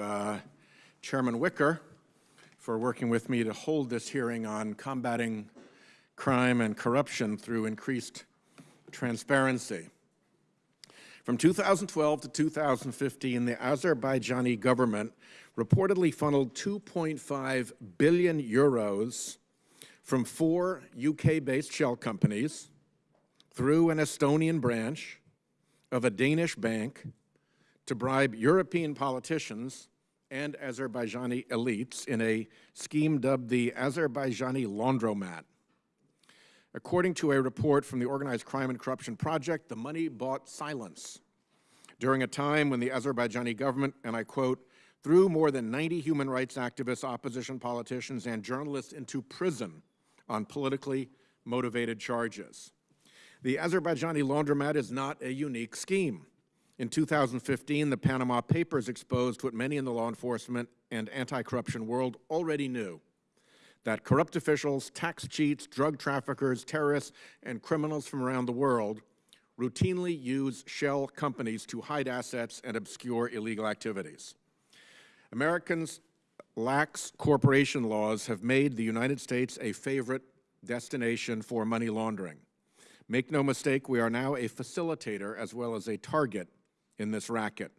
uh, Chairman Wicker for working with me to hold this hearing on combating crime and corruption through increased transparency. From 2012 to 2015, the Azerbaijani government reportedly funneled 2.5 billion euros from four UK-based shell companies through an Estonian branch of a Danish bank to bribe European politicians and Azerbaijani elites in a scheme dubbed the Azerbaijani Laundromat. According to a report from the Organized Crime and Corruption Project, the money bought silence during a time when the Azerbaijani government, and I quote, threw more than 90 human rights activists, opposition politicians, and journalists into prison on politically motivated charges. The Azerbaijani laundromat is not a unique scheme. In 2015, the Panama Papers exposed what many in the law enforcement and anti-corruption world already knew, that corrupt officials, tax cheats, drug traffickers, terrorists, and criminals from around the world routinely use shell companies to hide assets and obscure illegal activities. Americans' lax corporation laws have made the United States a favorite destination for money laundering. Make no mistake, we are now a facilitator as well as a target in this racket.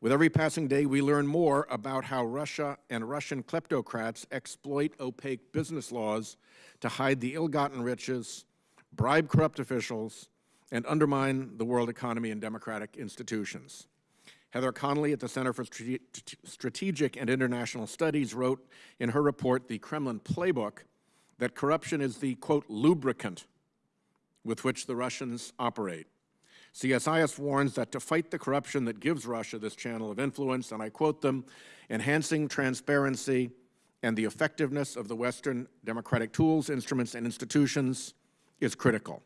With every passing day, we learn more about how Russia and Russian kleptocrats exploit opaque business laws to hide the ill-gotten riches, bribe corrupt officials, and undermine the world economy and democratic institutions. Heather Conley at the Center for Strategic and International Studies wrote in her report, The Kremlin Playbook, that corruption is the, quote, lubricant with which the Russians operate. CSIS warns that to fight the corruption that gives Russia this channel of influence, and I quote them, enhancing transparency and the effectiveness of the Western democratic tools, instruments, and institutions is critical.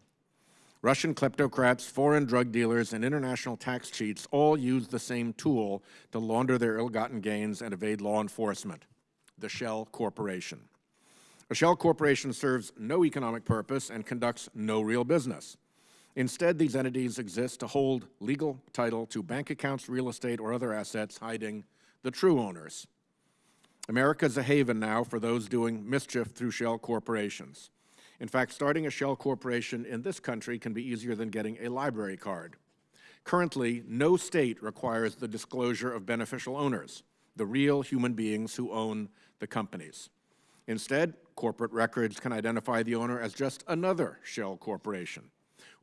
Russian kleptocrats, foreign drug dealers, and international tax cheats all use the same tool to launder their ill-gotten gains and evade law enforcement, the Shell Corporation. A Shell Corporation serves no economic purpose and conducts no real business. Instead, these entities exist to hold legal title to bank accounts, real estate, or other assets hiding the true owners. America is a haven now for those doing mischief through shell corporations. In fact, starting a shell corporation in this country can be easier than getting a library card. Currently, no state requires the disclosure of beneficial owners, the real human beings who own the companies. Instead, corporate records can identify the owner as just another shell corporation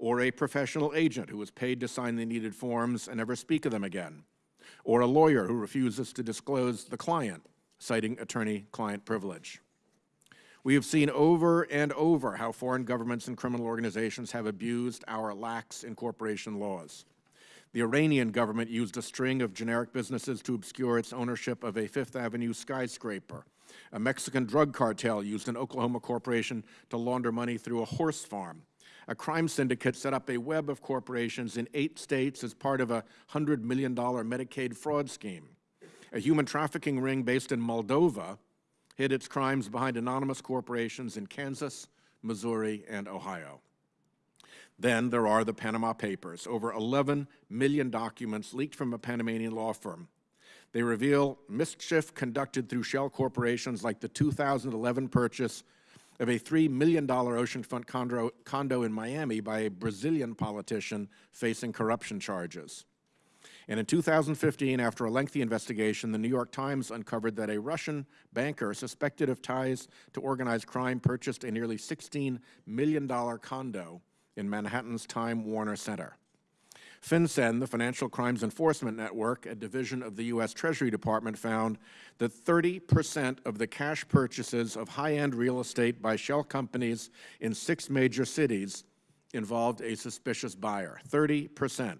or a professional agent who was paid to sign the needed forms and never speak of them again, or a lawyer who refuses to disclose the client, citing attorney-client privilege. We have seen over and over how foreign governments and criminal organizations have abused our lax incorporation laws. The Iranian government used a string of generic businesses to obscure its ownership of a Fifth Avenue skyscraper. A Mexican drug cartel used an Oklahoma corporation to launder money through a horse farm a crime syndicate set up a web of corporations in eight states as part of a $100 million Medicaid fraud scheme. A human trafficking ring based in Moldova hid its crimes behind anonymous corporations in Kansas, Missouri, and Ohio. Then there are the Panama Papers, over 11 million documents leaked from a Panamanian law firm. They reveal mischief conducted through shell corporations like the 2011 purchase of a $3 million oceanfront condo, condo in Miami by a Brazilian politician facing corruption charges. And in 2015, after a lengthy investigation, the New York Times uncovered that a Russian banker suspected of ties to organized crime purchased a nearly $16 million condo in Manhattan's Time Warner Center. FinCEN, the Financial Crimes Enforcement Network, a division of the U.S. Treasury Department, found that 30% of the cash purchases of high-end real estate by shell companies in six major cities involved a suspicious buyer, 30%.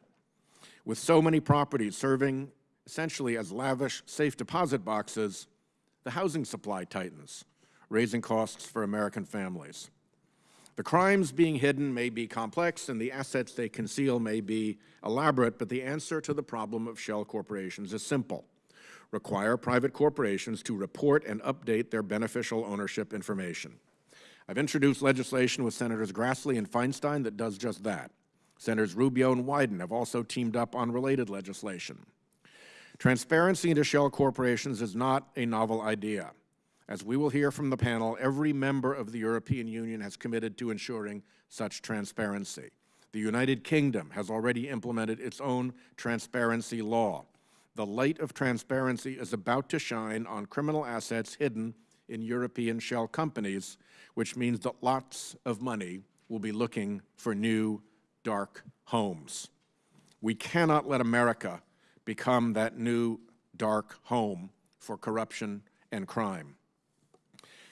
With so many properties serving essentially as lavish safe deposit boxes, the housing supply tightens, raising costs for American families. The crimes being hidden may be complex and the assets they conceal may be elaborate, but the answer to the problem of shell corporations is simple. Require private corporations to report and update their beneficial ownership information. I've introduced legislation with Senators Grassley and Feinstein that does just that. Senators Rubio and Wyden have also teamed up on related legislation. Transparency into shell corporations is not a novel idea. As we will hear from the panel, every member of the European Union has committed to ensuring such transparency. The United Kingdom has already implemented its own transparency law. The light of transparency is about to shine on criminal assets hidden in European shell companies, which means that lots of money will be looking for new dark homes. We cannot let America become that new dark home for corruption and crime.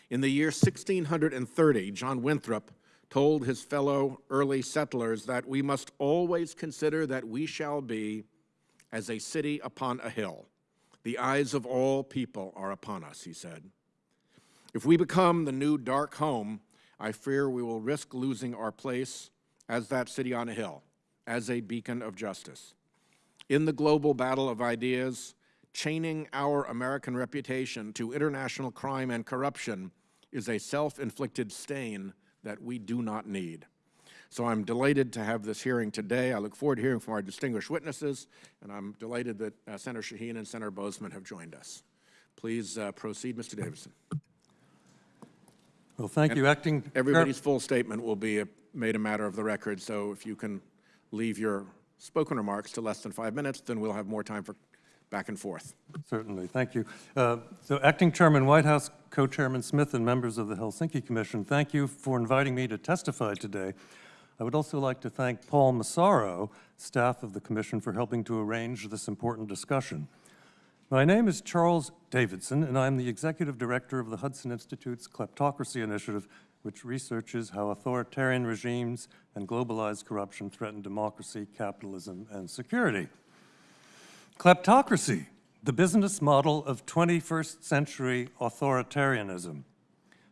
In the year 1630, John Winthrop told his fellow early settlers that we must always consider that we shall be as a city upon a hill. The eyes of all people are upon us, he said. If we become the new dark home, I fear we will risk losing our place as that city on a hill, as a beacon of justice. In the global battle of ideas, chaining our American reputation to international crime and corruption is a self-inflicted stain that we do not need. So I'm delighted to have this hearing today. I look forward to hearing from our distinguished witnesses, and I'm delighted that uh, Senator Shaheen and Senator Boozman have joined us. Please uh, proceed, Mr. Davidson. Well, thank you, Acting. Everybody's full statement will be a, made a matter of the record, so if you can leave your spoken remarks to less than five minutes, then we'll have more time for back and forth. Certainly, thank you. Uh, so Acting Chairman Whitehouse, Co-Chairman Smith, and members of the Helsinki Commission, thank you for inviting me to testify today. I would also like to thank Paul Massaro, staff of the Commission, for helping to arrange this important discussion. My name is Charles Davidson, and I'm the Executive Director of the Hudson Institute's Kleptocracy Initiative, which researches how authoritarian regimes and globalized corruption threaten democracy, capitalism, and security. Kleptocracy, the business model of 21st century authoritarianism.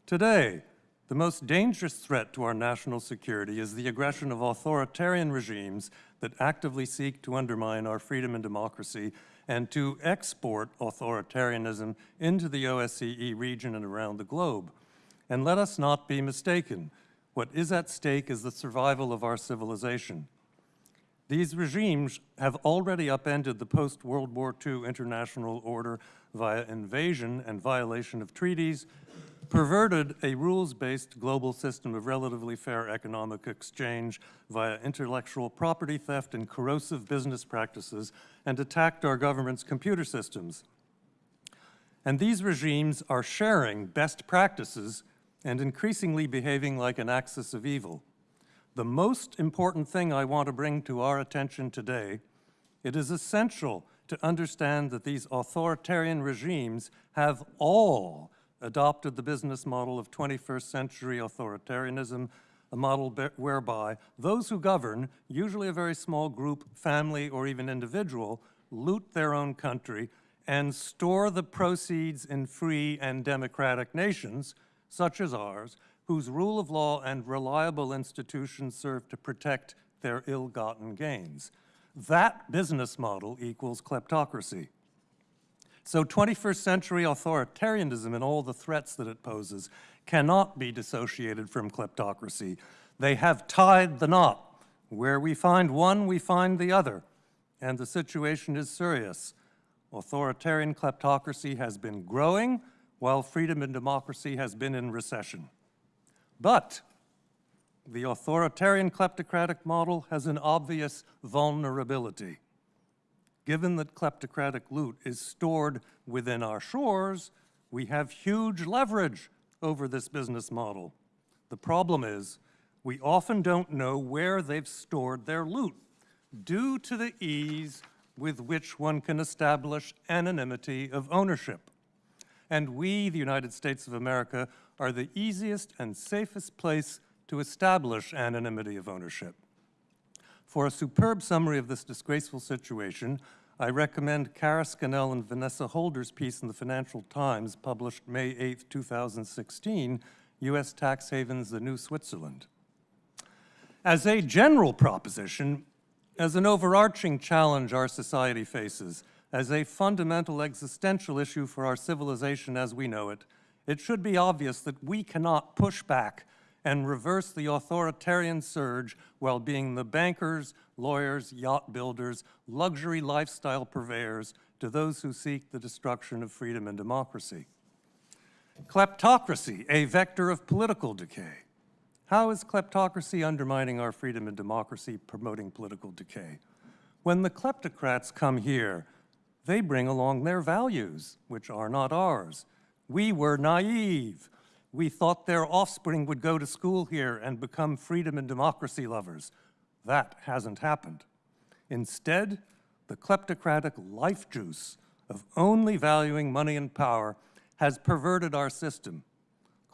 Today, the most dangerous threat to our national security is the aggression of authoritarian regimes that actively seek to undermine our freedom and democracy and to export authoritarianism into the OSCE region and around the globe. And let us not be mistaken. What is at stake is the survival of our civilization. These regimes have already upended the post-World War II international order via invasion and violation of treaties, perverted a rules-based global system of relatively fair economic exchange via intellectual property theft and corrosive business practices, and attacked our government's computer systems. And these regimes are sharing best practices and increasingly behaving like an axis of evil. The most important thing I want to bring to our attention today, it is essential to understand that these authoritarian regimes have all adopted the business model of 21st century authoritarianism, a model whereby those who govern, usually a very small group, family, or even individual, loot their own country and store the proceeds in free and democratic nations, such as ours, whose rule of law and reliable institutions serve to protect their ill-gotten gains. That business model equals kleptocracy. So 21st century authoritarianism and all the threats that it poses cannot be dissociated from kleptocracy. They have tied the knot. Where we find one, we find the other. And the situation is serious. Authoritarian kleptocracy has been growing, while freedom and democracy has been in recession. But the authoritarian kleptocratic model has an obvious vulnerability. Given that kleptocratic loot is stored within our shores, we have huge leverage over this business model. The problem is, we often don't know where they've stored their loot due to the ease with which one can establish anonymity of ownership. And we, the United States of America, are the easiest and safest place to establish anonymity of ownership. For a superb summary of this disgraceful situation, I recommend Kara Scannell and Vanessa Houlder's piece in the Financial Times, published May 8, 2016, U.S. Tax Havens, the New Switzerland. As a general proposition, as an overarching challenge our society faces, as a fundamental existential issue for our civilization as we know it, it should be obvious that we cannot push back and reverse the authoritarian surge while being the bankers, lawyers, yacht builders, luxury lifestyle purveyors to those who seek the destruction of freedom and democracy. Kleptocracy, a vector of political decay. How is kleptocracy undermining our freedom and democracy, promoting political decay? When the kleptocrats come here, they bring along their values, which are not ours. We were naive. We thought their offspring would go to school here and become freedom and democracy lovers. That hasn't happened. Instead, the kleptocratic life juice of only valuing money and power has perverted our system.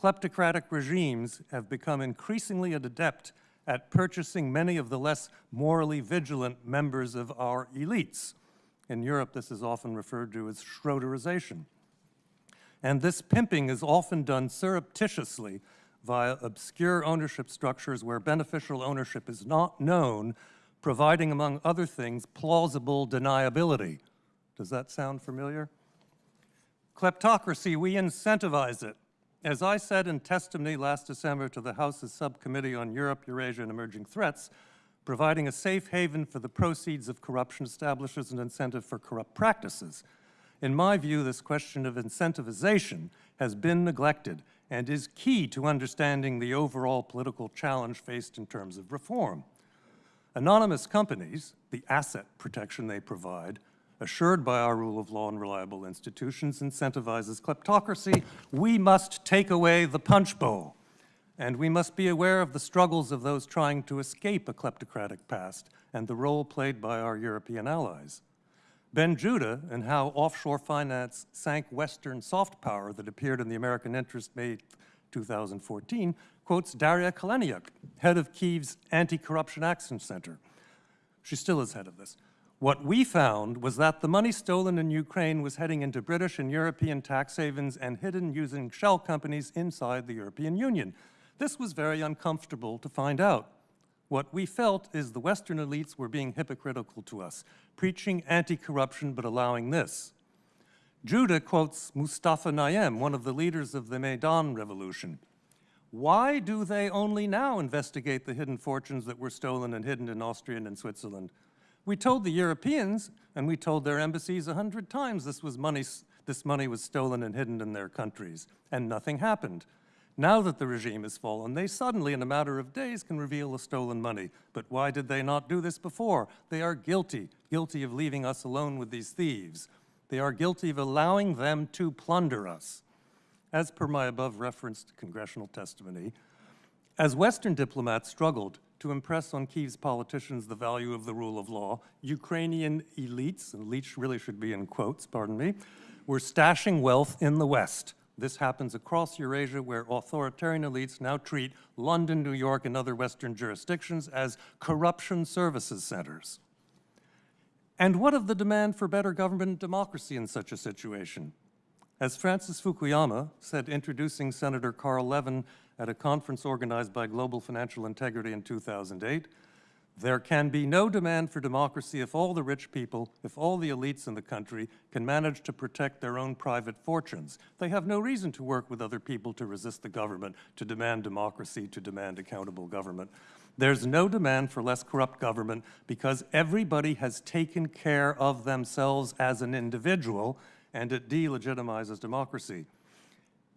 Kleptocratic regimes have become increasingly adept at purchasing many of the less morally vigilant members of our elites. In Europe, this is often referred to as Schroederization. And this pimping is often done surreptitiously via obscure ownership structures where beneficial ownership is not known, providing, among other things, plausible deniability. Does that sound familiar? Kleptocracy, we incentivize it. As I said in testimony last December to the House's Subcommittee on Europe, Eurasia, and Emerging Threats, providing a safe haven for the proceeds of corruption establishes an incentive for corrupt practices. In my view, this question of incentivization has been neglected and is key to understanding the overall political challenge faced in terms of reform. Anonymous companies, the asset protection they provide, assured by our rule of law and reliable institutions, incentivizes kleptocracy. We must take away the punch bowl. And we must be aware of the struggles of those trying to escape a kleptocratic past and the role played by our European allies. Ben Judah and how offshore finance sank Western soft power that appeared in the American Interest May 2014 quotes Daria Kaleniuk, head of Kyiv's Anti-Corruption Action Center. She still is head of this. What we found was that the money stolen in Ukraine was heading into British and European tax havens and hidden using shell companies inside the European Union. This was very uncomfortable to find out. What we felt is the Western elites were being hypocritical to us, preaching anti-corruption but allowing this. Judah quotes Mustafa Nayyem, one of the leaders of the Maidan Revolution. Why do they only now investigate the hidden fortunes that were stolen and hidden in Austria and Switzerland? We told the Europeans, and we told their embassies a hundred times this, was money, this money was stolen and hidden in their countries, and nothing happened. Now that the regime has fallen, they suddenly, in a matter of days, can reveal the stolen money. But why did they not do this before? They are guilty, guilty of leaving us alone with these thieves. They are guilty of allowing them to plunder us. As per my above referenced congressional testimony, as Western diplomats struggled to impress on Kyiv's politicians the value of the rule of law, Ukrainian elites, and elites really should be in quotes, pardon me, were stashing wealth in the West. This happens across Eurasia where authoritarian elites now treat London, New York, and other Western jurisdictions as corruption services centers. And what of the demand for better government and democracy in such a situation? As Francis Fukuyama said introducing Senator Carl Levin at a conference organized by Global Financial Integrity in 2008, there can be no demand for democracy if all the rich people, if all the elites in the country can manage to protect their own private fortunes. They have no reason to work with other people to resist the government, to demand democracy, to demand accountable government. There's no demand for less corrupt government because everybody has taken care of themselves as an individual and it delegitimizes democracy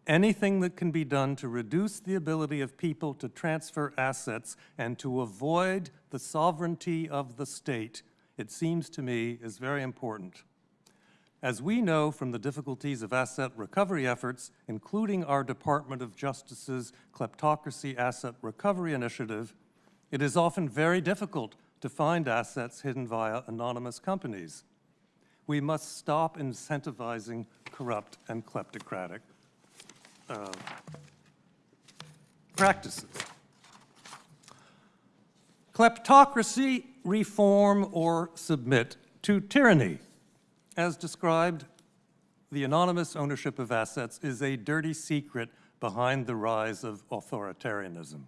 anything that can be done to reduce the ability of people to transfer assets and to avoid the sovereignty of the state, it seems to me is very important. As we know from the difficulties of asset recovery efforts, including our Department of Justice's Kleptocracy Asset Recovery Initiative, it is often very difficult to find assets hidden via anonymous companies. We must stop incentivizing corrupt and kleptocratic uh, practices. Kleptocracy, reform, or submit to tyranny. As described, the anonymous ownership of assets is a dirty secret behind the rise of authoritarianism.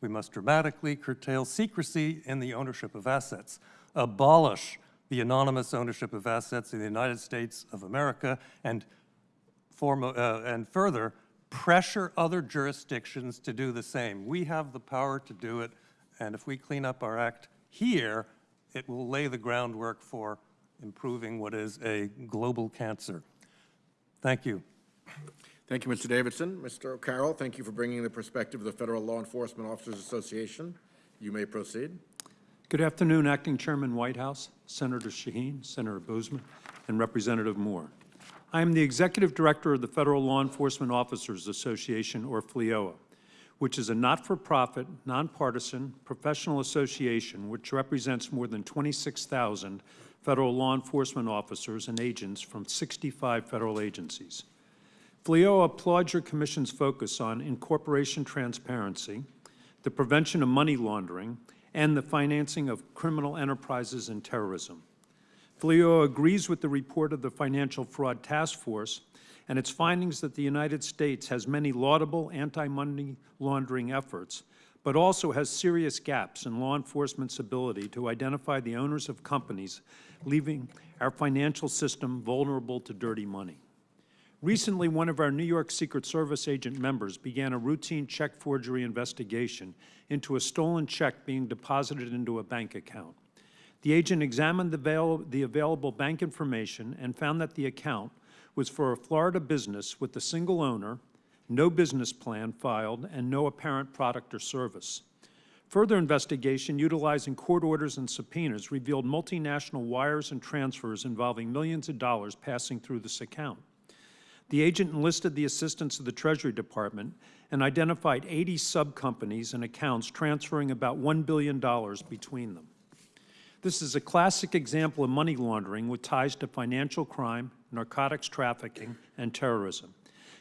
We must dramatically curtail secrecy in the ownership of assets, abolish the anonymous ownership of assets in the United States of America, and uh, and further, pressure other jurisdictions to do the same. We have the power to do it, and if we clean up our act here, it will lay the groundwork for improving what is a global cancer. Thank you. Thank you, Mr. Davidson. Mr. O'Carroll, thank you for bringing the perspective of the Federal Law Enforcement Officers Association. You may proceed. Good afternoon, Acting Chairman Whitehouse, Senator Shaheen, Senator Boozman, and Representative Moore. I am the Executive Director of the Federal Law Enforcement Officers Association, or FLEOA, which is a not-for-profit, nonpartisan, professional association which represents more than 26,000 federal law enforcement officers and agents from 65 federal agencies. FLEOA applauds your Commission's focus on incorporation transparency, the prevention of money laundering, and the financing of criminal enterprises and terrorism. FLEOA agrees with the report of the Financial Fraud Task Force and its findings that the United States has many laudable anti-money laundering efforts, but also has serious gaps in law enforcement's ability to identify the owners of companies, leaving our financial system vulnerable to dirty money. Recently, one of our New York Secret Service agent members began a routine check forgery investigation into a stolen check being deposited into a bank account. The agent examined the, avail the available bank information and found that the account was for a Florida business with a single owner, no business plan filed, and no apparent product or service. Further investigation utilizing court orders and subpoenas revealed multinational wires and transfers involving millions of dollars passing through this account. The agent enlisted the assistance of the Treasury Department and identified 80 sub-companies and accounts transferring about $1 billion between them. This is a classic example of money laundering with ties to financial crime, narcotics trafficking, and terrorism.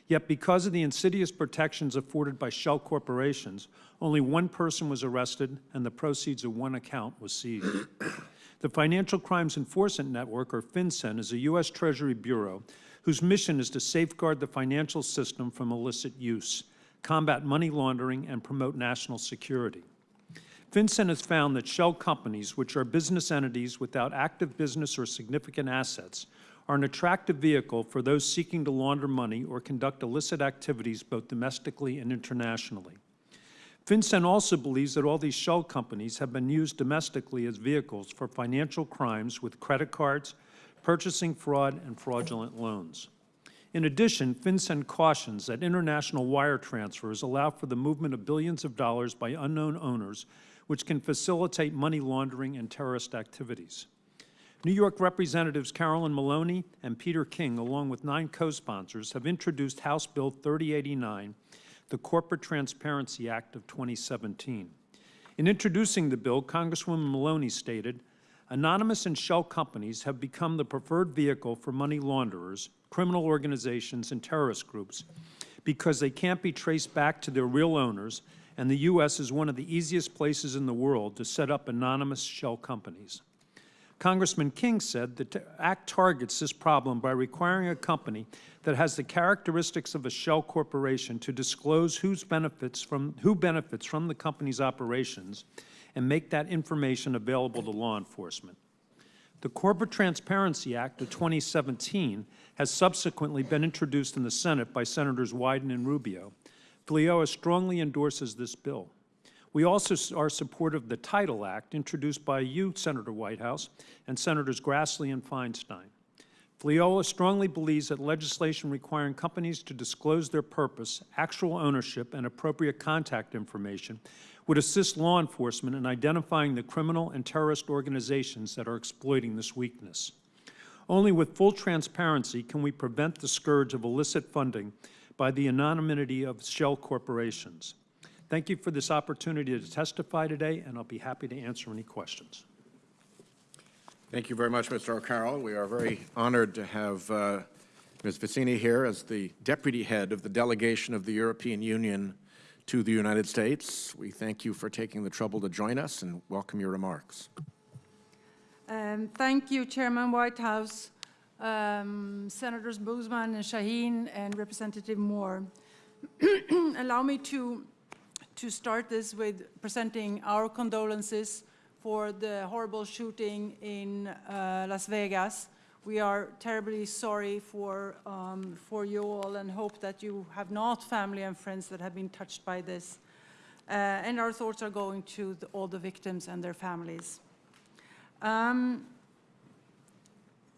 Yet because of the insidious protections afforded by shell corporations, only one person was arrested and the proceeds of one account was seized. the Financial Crimes Enforcement Network, or FinCEN, is a U.S. Treasury Bureau whose mission is to safeguard the financial system from illicit use, combat money laundering, and promote national security. FinCEN has found that shell companies, which are business entities without active business or significant assets, are an attractive vehicle for those seeking to launder money or conduct illicit activities both domestically and internationally. FinCEN also believes that all these shell companies have been used domestically as vehicles for financial crimes with credit cards, purchasing fraud, and fraudulent loans. In addition, FinCEN cautions that international wire transfers allow for the movement of billions of dollars by unknown owners which can facilitate money laundering and terrorist activities. New York Representatives Carolyn Maloney and Peter King, along with nine co-sponsors, have introduced House Bill 3089, the Corporate Transparency Act of 2017. In introducing the bill, Congresswoman Maloney stated, anonymous and shell companies have become the preferred vehicle for money launderers, criminal organizations, and terrorist groups because they can't be traced back to their real owners and the U.S. is one of the easiest places in the world to set up anonymous shell companies. Congressman King said the Act targets this problem by requiring a company that has the characteristics of a shell corporation to disclose who's benefits from, who benefits from the company's operations and make that information available to law enforcement. The Corporate Transparency Act of 2017 has subsequently been introduced in the Senate by Senators Wyden and Rubio. FLEOA strongly endorses this bill. We also are supportive of the Title Act introduced by you, Senator Whitehouse, and Senators Grassley and Feinstein. FLEOA strongly believes that legislation requiring companies to disclose their purpose, actual ownership, and appropriate contact information would assist law enforcement in identifying the criminal and terrorist organizations that are exploiting this weakness. Only with full transparency can we prevent the scourge of illicit funding by the anonymity of shell corporations. Thank you for this opportunity to testify today, and I'll be happy to answer any questions. Thank you very much, Mr. O'Carroll. We are very honored to have uh, Ms. Vicini here as the deputy head of the delegation of the European Union to the United States. We thank you for taking the trouble to join us and welcome your remarks. Um, thank you, Chairman Whitehouse um, Senators Boozman and Shaheen and Representative Moore. Allow me to, to start this with presenting our condolences for the horrible shooting in uh, Las Vegas. We are terribly sorry for, um, for you all and hope that you have not family and friends that have been touched by this. Uh, and our thoughts are going to the, all the victims and their families. Um,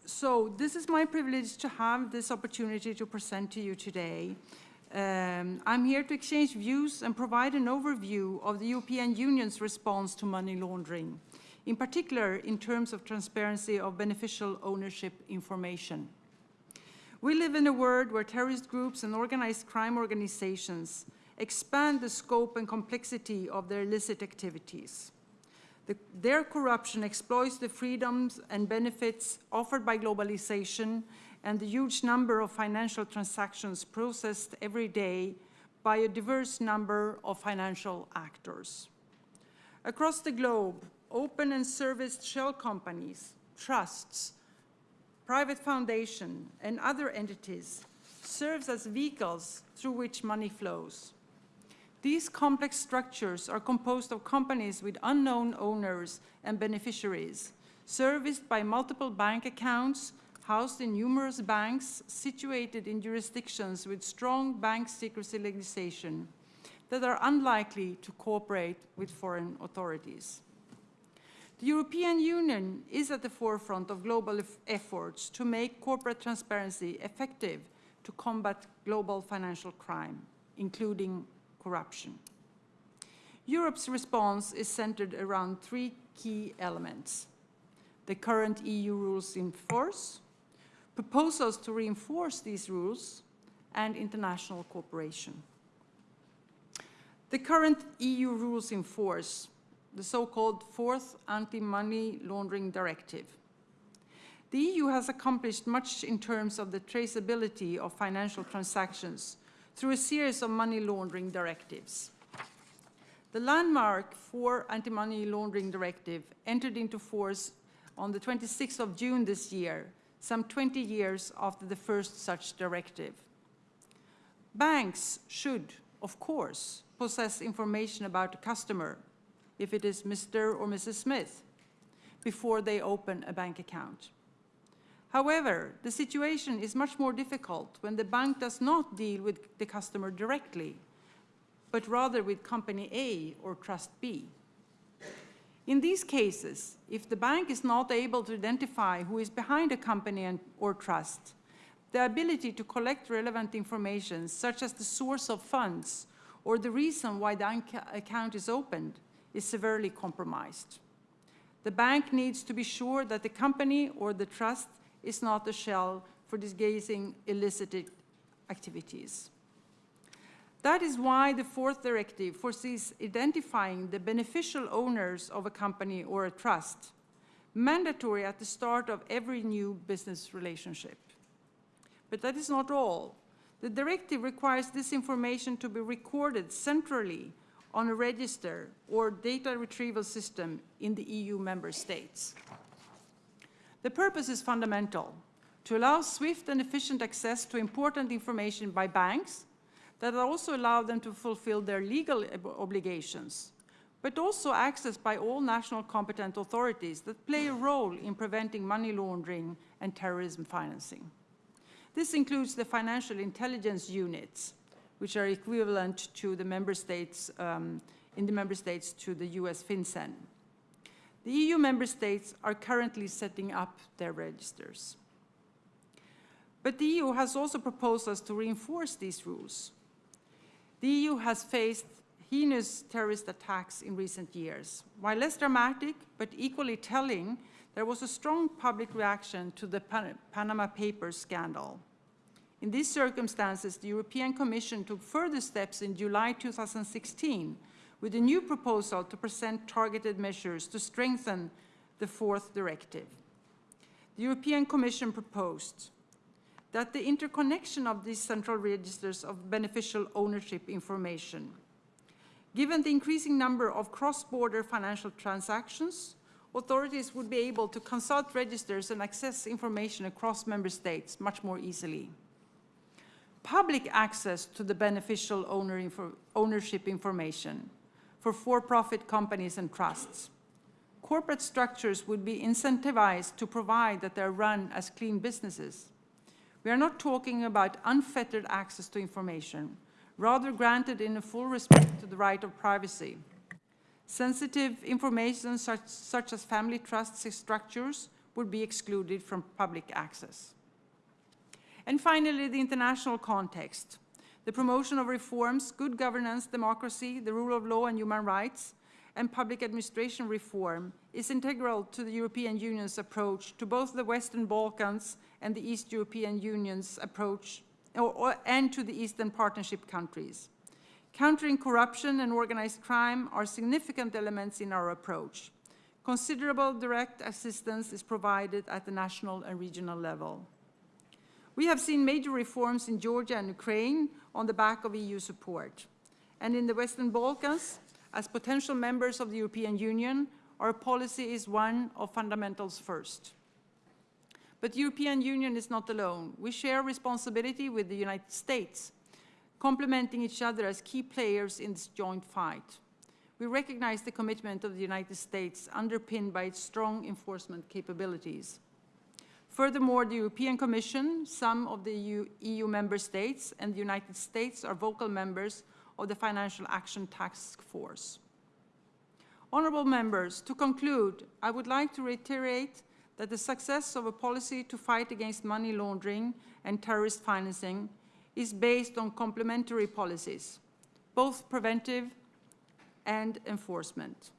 so this is my privilege to have this opportunity to present to you today. Um, I'm here to exchange views and provide an overview of the European Union's response to money laundering, in particular in terms of transparency of beneficial ownership information. We live in a world where terrorist groups and organized crime organizations expand the scope and complexity of their illicit activities. The, their corruption exploits the freedoms and benefits offered by globalization and the huge number of financial transactions processed every day by a diverse number of financial actors. Across the globe, open and serviced shell companies, trusts, private foundation, and other entities serves as vehicles through which money flows. These complex structures are composed of companies with unknown owners and beneficiaries, serviced by multiple bank accounts, housed in numerous banks, situated in jurisdictions with strong bank secrecy legislation that are unlikely to cooperate with foreign authorities. The European Union is at the forefront of global efforts to make corporate transparency effective to combat global financial crime, including corruption. Europe's response is centered around three key elements. The current EU rules in force, proposals to reinforce these rules, and international cooperation. The current EU rules in force, the so-called Fourth Anti-Money Laundering Directive. The EU has accomplished much in terms of the traceability of financial transactions through a series of money laundering directives. The landmark for anti-money laundering directive entered into force on the 26th of June this year, some 20 years after the first such directive. Banks should, of course, possess information about a customer, if it is Mr. or Mrs. Smith, before they open a bank account. However, the situation is much more difficult when the bank does not deal with the customer directly, but rather with company A or trust B. In these cases, if the bank is not able to identify who is behind a company and, or trust, the ability to collect relevant information, such as the source of funds or the reason why the account is opened, is severely compromised. The bank needs to be sure that the company or the trust is not a shell for disguising illicit activities. That is why the fourth directive foresees identifying the beneficial owners of a company or a trust, mandatory at the start of every new business relationship. But that is not all. The directive requires this information to be recorded centrally on a register or data retrieval system in the EU member states. The purpose is fundamental, to allow swift and efficient access to important information by banks that also allow them to fulfill their legal obligations, but also access by all national competent authorities that play a role in preventing money laundering and terrorism financing. This includes the financial intelligence units, which are equivalent to the member states, um, in the member states to the US FinCEN. The EU member states are currently setting up their registers. But the EU has also proposed us to reinforce these rules. The EU has faced heinous terrorist attacks in recent years. While less dramatic, but equally telling, there was a strong public reaction to the Pan Panama Papers scandal. In these circumstances, the European Commission took further steps in July 2016 with a new proposal to present targeted measures to strengthen the fourth directive. The European Commission proposed that the interconnection of these central registers of beneficial ownership information, given the increasing number of cross-border financial transactions, authorities would be able to consult registers and access information across member states much more easily. Public access to the beneficial owner ownership information for for-profit companies and trusts corporate structures would be incentivized to provide that they're run as clean businesses. We are not talking about unfettered access to information, rather granted in a full respect to the right of privacy. Sensitive information such, such as family trusts structures would be excluded from public access. And finally, the international context. The promotion of reforms, good governance, democracy, the rule of law and human rights, and public administration reform is integral to the European Union's approach to both the Western Balkans and the East European Union's approach, or, or, and to the Eastern Partnership countries. Countering corruption and organized crime are significant elements in our approach. Considerable direct assistance is provided at the national and regional level. We have seen major reforms in Georgia and Ukraine on the back of EU support. And in the Western Balkans, as potential members of the European Union, our policy is one of fundamentals first. But the European Union is not alone. We share responsibility with the United States, complementing each other as key players in this joint fight. We recognize the commitment of the United States underpinned by its strong enforcement capabilities. Furthermore, the European Commission, some of the EU, EU, member states, and the United States are vocal members of the Financial Action Task Force. Honorable members, to conclude, I would like to reiterate that the success of a policy to fight against money laundering and terrorist financing is based on complementary policies, both preventive and enforcement.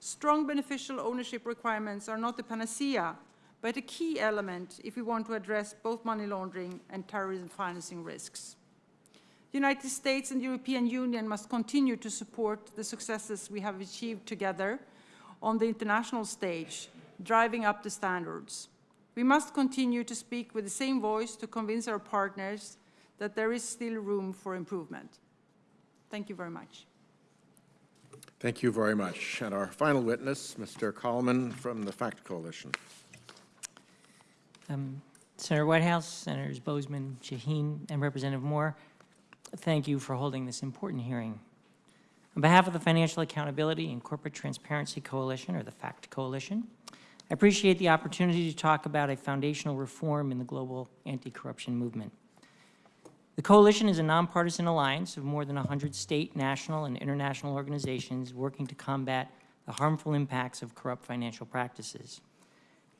Strong beneficial ownership requirements are not the panacea but a key element if we want to address both money laundering and terrorism financing risks. The United States and the European Union must continue to support the successes we have achieved together on the international stage, driving up the standards. We must continue to speak with the same voice to convince our partners that there is still room for improvement. Thank you very much. Thank you very much. And our final witness, Mr. Kalman from the FACT Coalition. Um, Senator Whitehouse, Senators Boozman, Shaheen, and Representative Moore, thank you for holding this important hearing. On behalf of the Financial Accountability and Corporate Transparency Coalition, or the FACT Coalition, I appreciate the opportunity to talk about a foundational reform in the global anti-corruption movement. The coalition is a nonpartisan alliance of more than 100 state, national, and international organizations working to combat the harmful impacts of corrupt financial practices.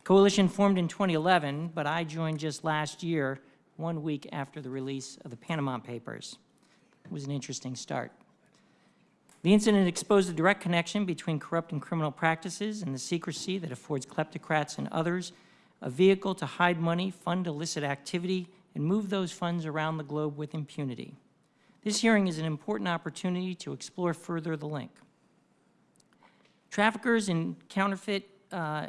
Coalition formed in 2011, but I joined just last year, one week after the release of the Panama Papers. It was an interesting start. The incident exposed the direct connection between corrupt and criminal practices and the secrecy that affords kleptocrats and others a vehicle to hide money, fund illicit activity, and move those funds around the globe with impunity. This hearing is an important opportunity to explore further the link. Traffickers in counterfeit uh,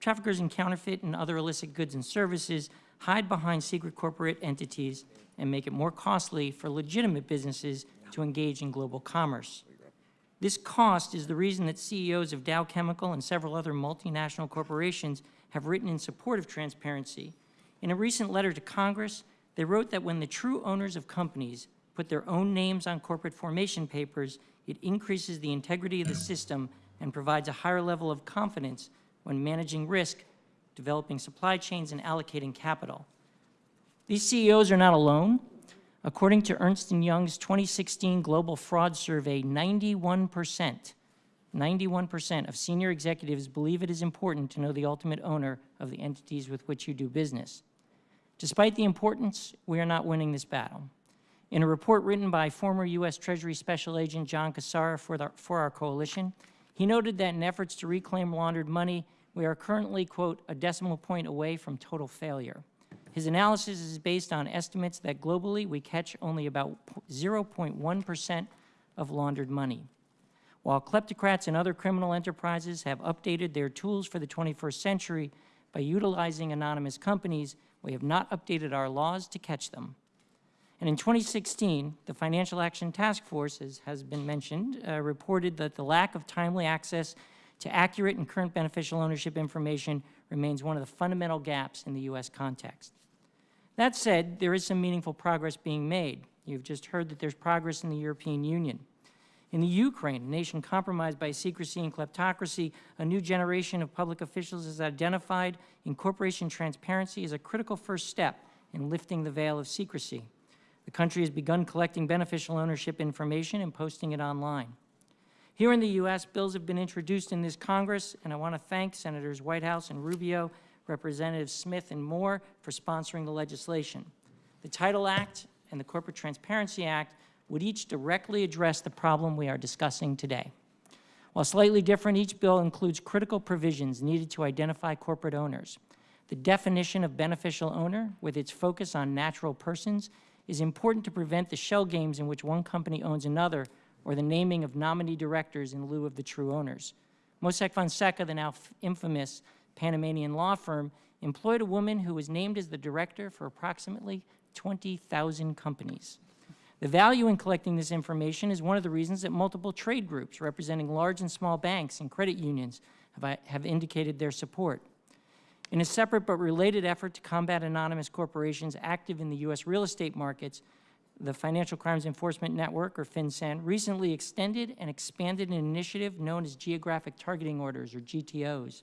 Traffickers in counterfeit and other illicit goods and services hide behind secret corporate entities and make it more costly for legitimate businesses to engage in global commerce. This cost is the reason that CEOs of Dow Chemical and several other multinational corporations have written in support of transparency. In a recent letter to Congress, they wrote that when the true owners of companies put their own names on corporate formation papers, it increases the integrity of the system and provides a higher level of confidence when managing risk, developing supply chains, and allocating capital. These CEOs are not alone. According to Ernst & Young's 2016 Global Fraud Survey, 91%, 91% of senior executives believe it is important to know the ultimate owner of the entities with which you do business. Despite the importance, we are not winning this battle. In a report written by former U.S. Treasury Special Agent John Cassara for, the, for our coalition, he noted that in efforts to reclaim laundered money, we are currently, quote, a decimal point away from total failure. His analysis is based on estimates that globally we catch only about 0.1% of laundered money. While kleptocrats and other criminal enterprises have updated their tools for the 21st century by utilizing anonymous companies, we have not updated our laws to catch them. And in 2016, the Financial Action Task Force, as has been mentioned, uh, reported that the lack of timely access to accurate and current beneficial ownership information remains one of the fundamental gaps in the U.S. context. That said, there is some meaningful progress being made. You've just heard that there's progress in the European Union. In the Ukraine, a nation compromised by secrecy and kleptocracy, a new generation of public officials has identified incorporation transparency as a critical first step in lifting the veil of secrecy. The country has begun collecting beneficial ownership information and posting it online. Here in the U.S., bills have been introduced in this Congress, and I want to thank Senators Whitehouse and Rubio, Representatives Smith and Moore for sponsoring the legislation. The Title Act and the Corporate Transparency Act would each directly address the problem we are discussing today. While slightly different, each bill includes critical provisions needed to identify corporate owners. The definition of beneficial owner, with its focus on natural persons, is important to prevent the shell games in which one company owns another or the naming of nominee directors in lieu of the true owners. Mossack Fonseca, the now infamous Panamanian law firm, employed a woman who was named as the director for approximately 20,000 companies. The value in collecting this information is one of the reasons that multiple trade groups representing large and small banks and credit unions have, have indicated their support. In a separate but related effort to combat anonymous corporations active in the U.S. real estate markets, the Financial Crimes Enforcement Network, or FinCEN, recently extended and expanded an initiative known as Geographic Targeting Orders, or GTOs.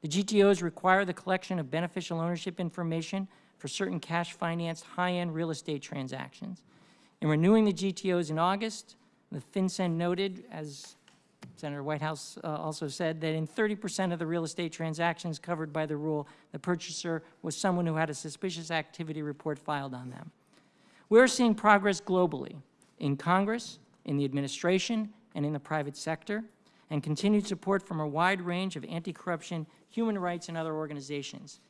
The GTOs require the collection of beneficial ownership information for certain cash-financed high-end real estate transactions. In renewing the GTOs in August, the FinCEN noted, as Senator Whitehouse uh, also said, that in 30% of the real estate transactions covered by the rule, the purchaser was someone who had a suspicious activity report filed on them. We're seeing progress globally, in Congress, in the administration, and in the private sector, and continued support from a wide range of anti-corruption, human rights, and other organizations.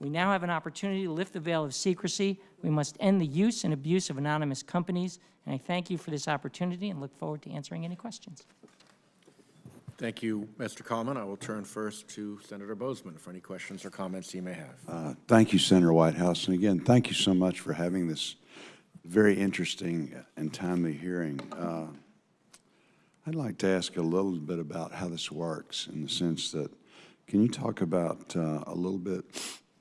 We now have an opportunity to lift the veil of secrecy. We must end the use and abuse of anonymous companies, and I thank you for this opportunity and look forward to answering any questions. Thank you, Mr. Kalman. I will turn first to Senator Boozman for any questions or comments he may have. Uh, Thank you, Senator Whitehouse. And again, thank you so much for having this very interesting and timely hearing. Uh, I'd like to ask a little bit about how this works in the sense that, can you talk about uh, a little bit,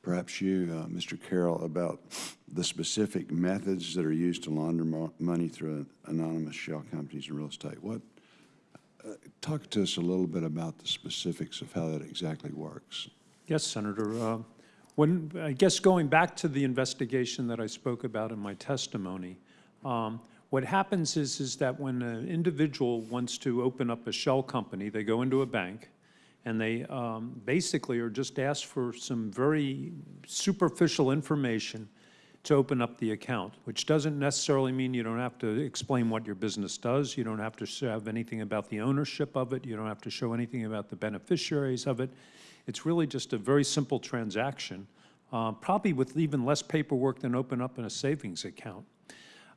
perhaps you, uh, Mr. Carroll, about the specific methods that are used to launder mo- money through anonymous shell companies in real estate? What, talk to us a little bit about the specifics of how that exactly works. Yes, Senator. Uh, When, I guess going back to the investigation that I spoke about in my testimony, um, what happens is, is that when an individual wants to open up a shell company, they go into a bank, and they um, basically are just asked for some very superficial information to open up the account, which doesn't necessarily mean you don't have to explain what your business does. You don't have to have anything about the ownership of it. You don't have to show anything about the beneficiaries of it. It's really just a very simple transaction, uh, probably with even less paperwork than open up in a savings account.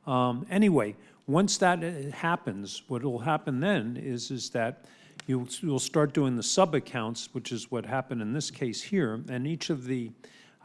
Um, Anyway, once that uh, happens, what will happen then is, is that you'll, you'll start doing the sub-accounts, which is what happened in this case here, and each of the,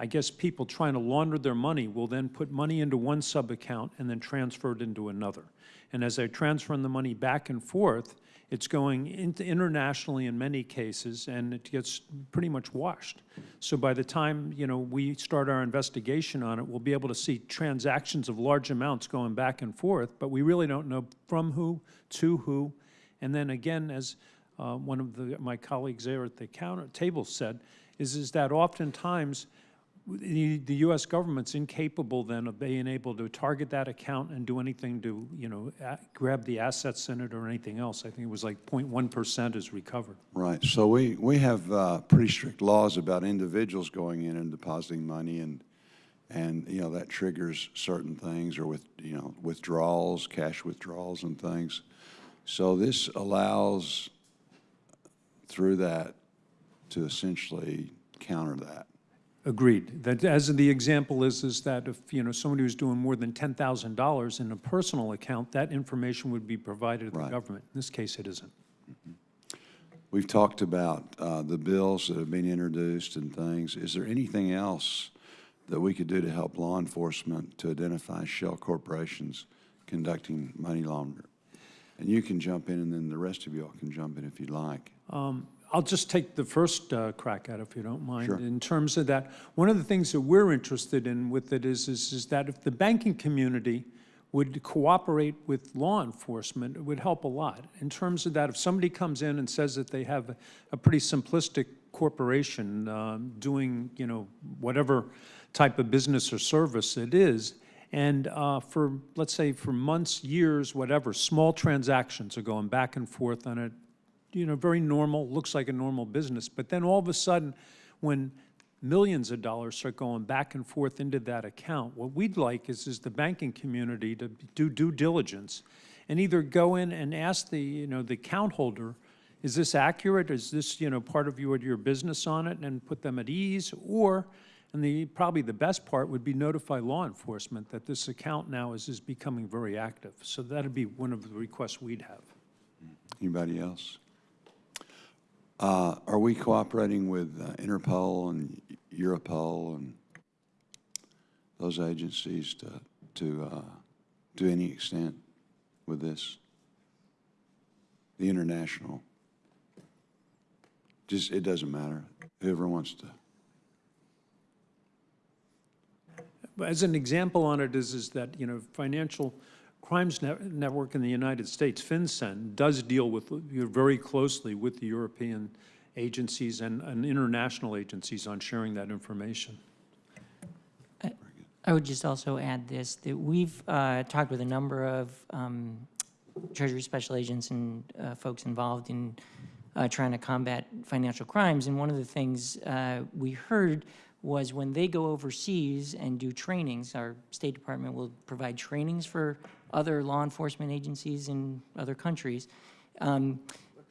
I guess, people trying to launder their money will then put money into one sub-account and then transfer it into another. And as they're transferring the money back and forth, it's going internationally in many cases, and it gets pretty much washed. So by the time, you know, we start our investigation on it, we'll be able to see transactions of large amounts going back and forth, but we really don't know from who, to who. And then again, as uh, one of the, my colleagues there at the counter table said, is, is that oftentimes the, the U.S. government's incapable then of being able to target that account and do anything to, you know, grab the assets in it or anything else. I think it was like 0.1% is recovered. Right, so we, we have uh, pretty strict laws about individuals going in and depositing money, and, and, you know, that triggers certain things, or with, you know, withdrawals, cash withdrawals and things. So this allows, through that, to essentially counter that. Agreed. That, as the example is, is that if, you know, somebody was doing more than $10,000 in a personal account, that information would be provided to the government. In this case, it isn't. We've talked about uh, the bills that have been introduced and things. Is there anything else that we could do to help law enforcement to identify shell corporations conducting money laundering? And you can jump in, and then the rest of y'all can jump in if you'd like. I'll just take the first uh, crack at it, if you don't mind. Sure. In terms of that, one of the things that we're interested in with it is, is, is that if the banking community would cooperate with law enforcement, it would help a lot. In terms of that, if somebody comes in and says that they have a pretty simplistic corporation um, doing, you know, whatever type of business or service it is, and uh, for, let's say, for months, years, whatever, small transactions are going back and forth on it, you know, very normal, looks like a normal business. But then all of a sudden, when millions of dollars start going back and forth into that account, what we'd like is, is the banking community to do due diligence and either go in and ask the, you know, the account holder, is this accurate? Is this, you know, part of your, your business on it and put them at ease? Or, and the, probably the best part would be notify law enforcement that this account now is, is becoming very active. So that'd be one of the requests we'd have. Anybody else? Uh, Are we cooperating with uh, Interpol and Europol and those agencies to, to, uh, to any extent with this? The international? Just, it doesn't matter, whoever wants to. As an example on it is, is that, you know, Financial Crimes Net- Network in the United States, FinCEN, does deal with, very closely with the European agencies and, and international agencies on sharing that information. I would just also add this, that we've uh, talked with a number of um, Treasury special agents and uh, folks involved in uh, trying to combat financial crimes, and one of the things uh, we heard was when they go overseas and do trainings, our State Department will provide trainings for other law enforcement agencies in other countries. Um,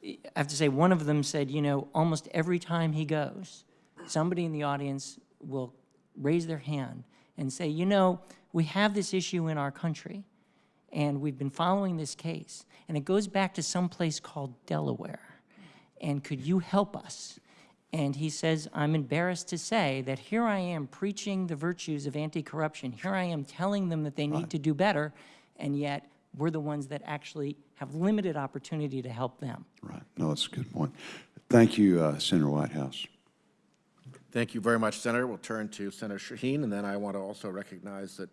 I have to say, one of them said, you know, almost every time he goes, somebody in the audience will raise their hand and say, you know, we have this issue in our country, and we've been following this case, and it goes back to some place called Delaware, and could you help us? And he says, I'm embarrassed to say that here I am preaching the virtues of anti-corruption. Here I am telling them that they need to do better, and yet we're the ones that actually have limited opportunity to help them. Right, no, that's a good point. Thank you, uh, Senator Whitehouse. Thank you very much, Senator. We'll turn to Senator Shaheen, and then I want to also recognize that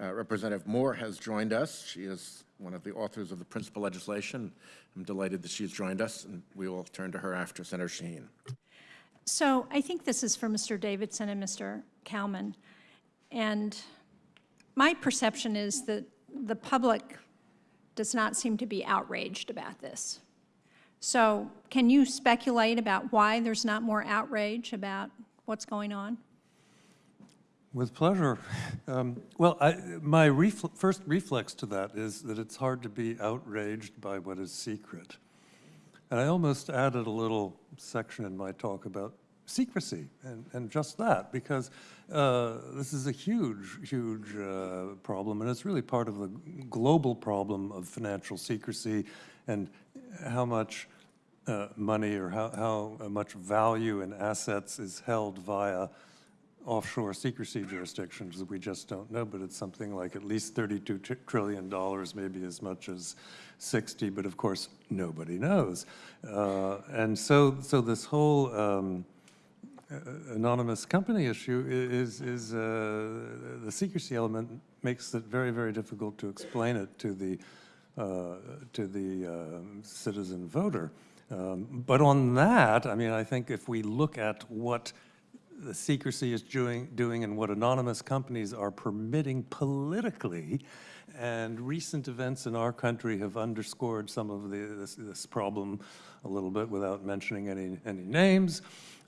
uh, Representative Moore has joined us. She is one of the authors of the principal legislation. I'm delighted that she's joined us, and we will turn to her after Senator Shaheen. So I think this is for Mr. Davidson and Mr. Kalman. And my perception is that the public does not seem to be outraged about this. So can you speculate about why there's not more outrage about what's going on? With pleasure. Um, Well, I, my refl- first reflex to that is that it's hard to be outraged by what is secret. And I almost added a little section in my talk about secrecy and, and just that, because uh, this is a huge, huge uh, problem, and it's really part of the global problem of financial secrecy and how much uh, money or how, how much value in assets is held via offshore secrecy jurisdictions that we just don't know, but it's something like at least $32 trillion, maybe as much as 60, but of course, nobody knows. Uh, And so, so this whole um, anonymous company issue is, is, uh, the secrecy element makes it very, very difficult to explain it to the, uh, to the um, citizen voter. Um, But on that, I mean, I think if we look at what the secrecy is doing, doing and what anonymous companies are permitting politically. And recent events in our country have underscored some of the, this, this problem a little bit without mentioning any, any names.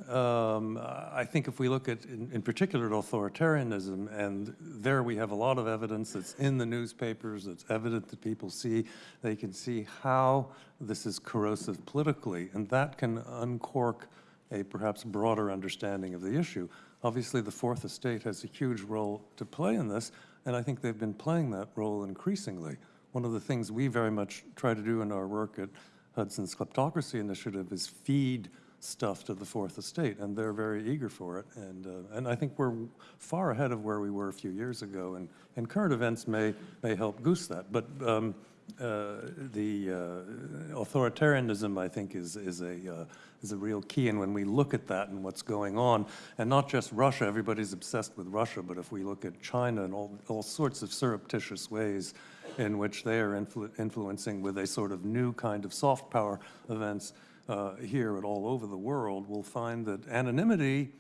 Um, I think if we look at, in, in particular, at authoritarianism, and there we have a lot of evidence that's in the newspapers, that's evident that people see, they can see how this is corrosive politically, and that can uncork a perhaps broader understanding of the issue. Obviously, the Fourth Estate has a huge role to play in this, and I think they've been playing that role increasingly. One of the things we very much try to do in our work at Hudson's Kleptocracy Initiative is feed stuff to the Fourth Estate, and they're very eager for it. And, uh, and I think we're far ahead of where we were a few years ago, and, and current events may, may help goose that. But um, uh, the uh, authoritarianism, I think, is, is a, uh, is a real key. And when we look at that and what's going on, and not just Russia, everybody's obsessed with Russia, but if we look at China and all, all sorts of surreptitious ways in which they are influ influencing with a sort of new kind of soft power events uh, here and all over the world, we'll find that anonymity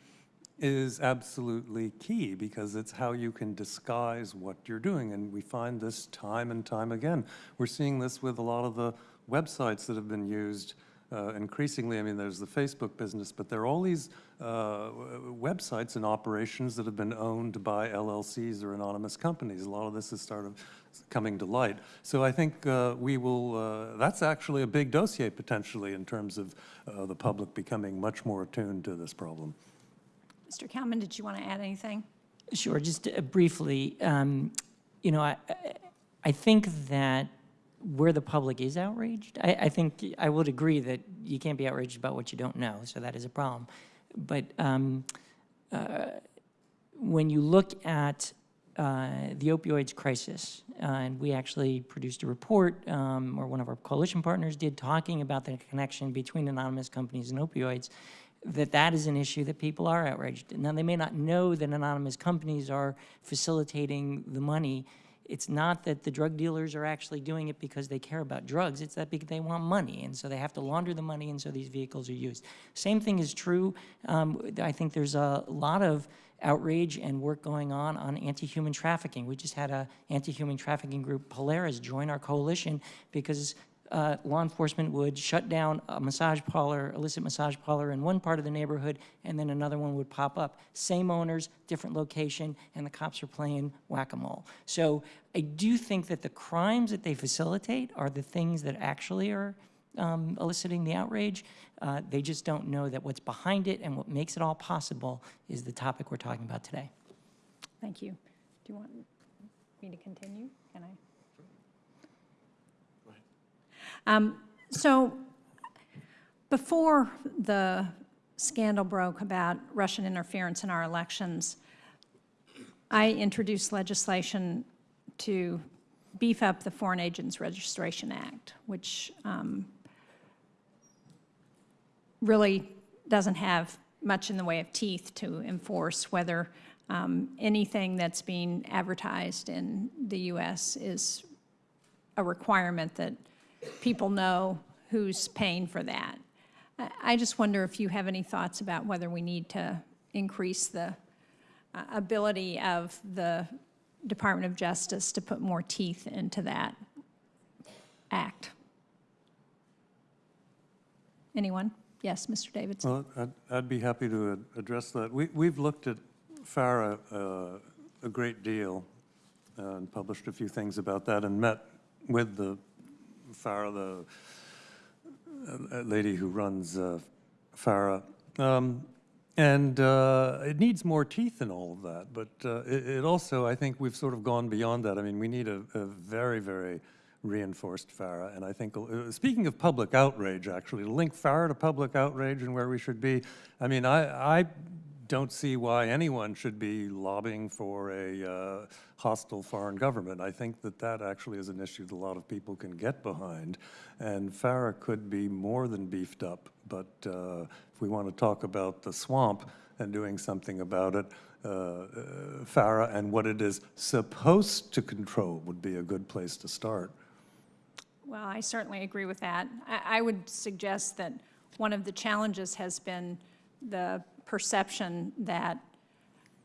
is absolutely key because it's how you can disguise what you're doing. And we find this time and time again. We're seeing this with a lot of the websites that have been used uh, increasingly. I mean, there's the Facebook business, but there are all these uh, websites and operations that have been owned by LLCs or anonymous companies. A lot of this is sort of coming to light. So I think uh, we will, uh, that's actually a big dossier potentially in terms of uh, the public becoming much more attuned to this problem. Mr. Kalman, did you want to add anything? Sure, just uh, briefly, um, you know, I, I- I think that where the public is outraged, I, I think, I would agree that you can't be outraged about what you don't know, so that is a problem. But um, uh, when you look at uh, the opioids crisis, uh, and we actually produced a report, um, or one of our coalition partners did, talking about the connection between anonymous companies and opioids, that that is an issue that people are outraged. Now, they may not know that anonymous companies are facilitating the money. It's not that the drug dealers are actually doing it because they care about drugs. It's that they want money, and so they have to launder the money, and so these vehicles are used. Same thing is true. Um, I think there's a lot of outrage and work going on on anti-human trafficking. We just had a anti-human trafficking group, Polaris, join our coalition because uh, law enforcement would shut down a massage parlor, illicit massage parlor in one part of the neighborhood, and then another one would pop up. Same owners, different location, and the cops are playing whack-a-mole. So I do think that the crimes that they facilitate are the things that actually are um, eliciting the outrage. Uh, They just don't know that what's behind it and what makes it all possible is the topic we're talking about today. Thank you. Do you want me to continue? Can I? Um, So before the scandal broke about Russian interference in our elections, I introduced legislation to beef up the Foreign Agents Registration Act, which um, really doesn't have much in the way of teeth to enforce whether um, anything that's being advertised in the U.S. is a requirement that people know who's paying for that. I- just wonder if you have any thoughts about whether we need to increase the uh, ability of the Department of Justice to put more teeth into that act. Anyone? Yes, Mr. Davidson? Well, I'd, I'd be happy to address that. We, we've looked at FARA uh, a great deal uh, and published a few things about that and met with the FARA, the uh, lady who runs uh, FARA. Um, And uh, it needs more teeth in all of that, but uh, it, it also, I think we've sort of gone beyond that. I mean, we need a, a very, very reinforced FARA, and I think, uh, speaking of public outrage, actually, to link FARA to public outrage and where we should be, I mean, I, I don't see why anyone should be lobbying for a uh, hostile foreign government. I think that that actually is an issue that a lot of people can get behind, and FARA could be more than beefed up. But uh, if we want to talk about the swamp and doing something about it, uh, uh, FARA and what it is supposed to control would be a good place to start. Well, I certainly agree with that. I, I would suggest that one of the challenges has been the perception that,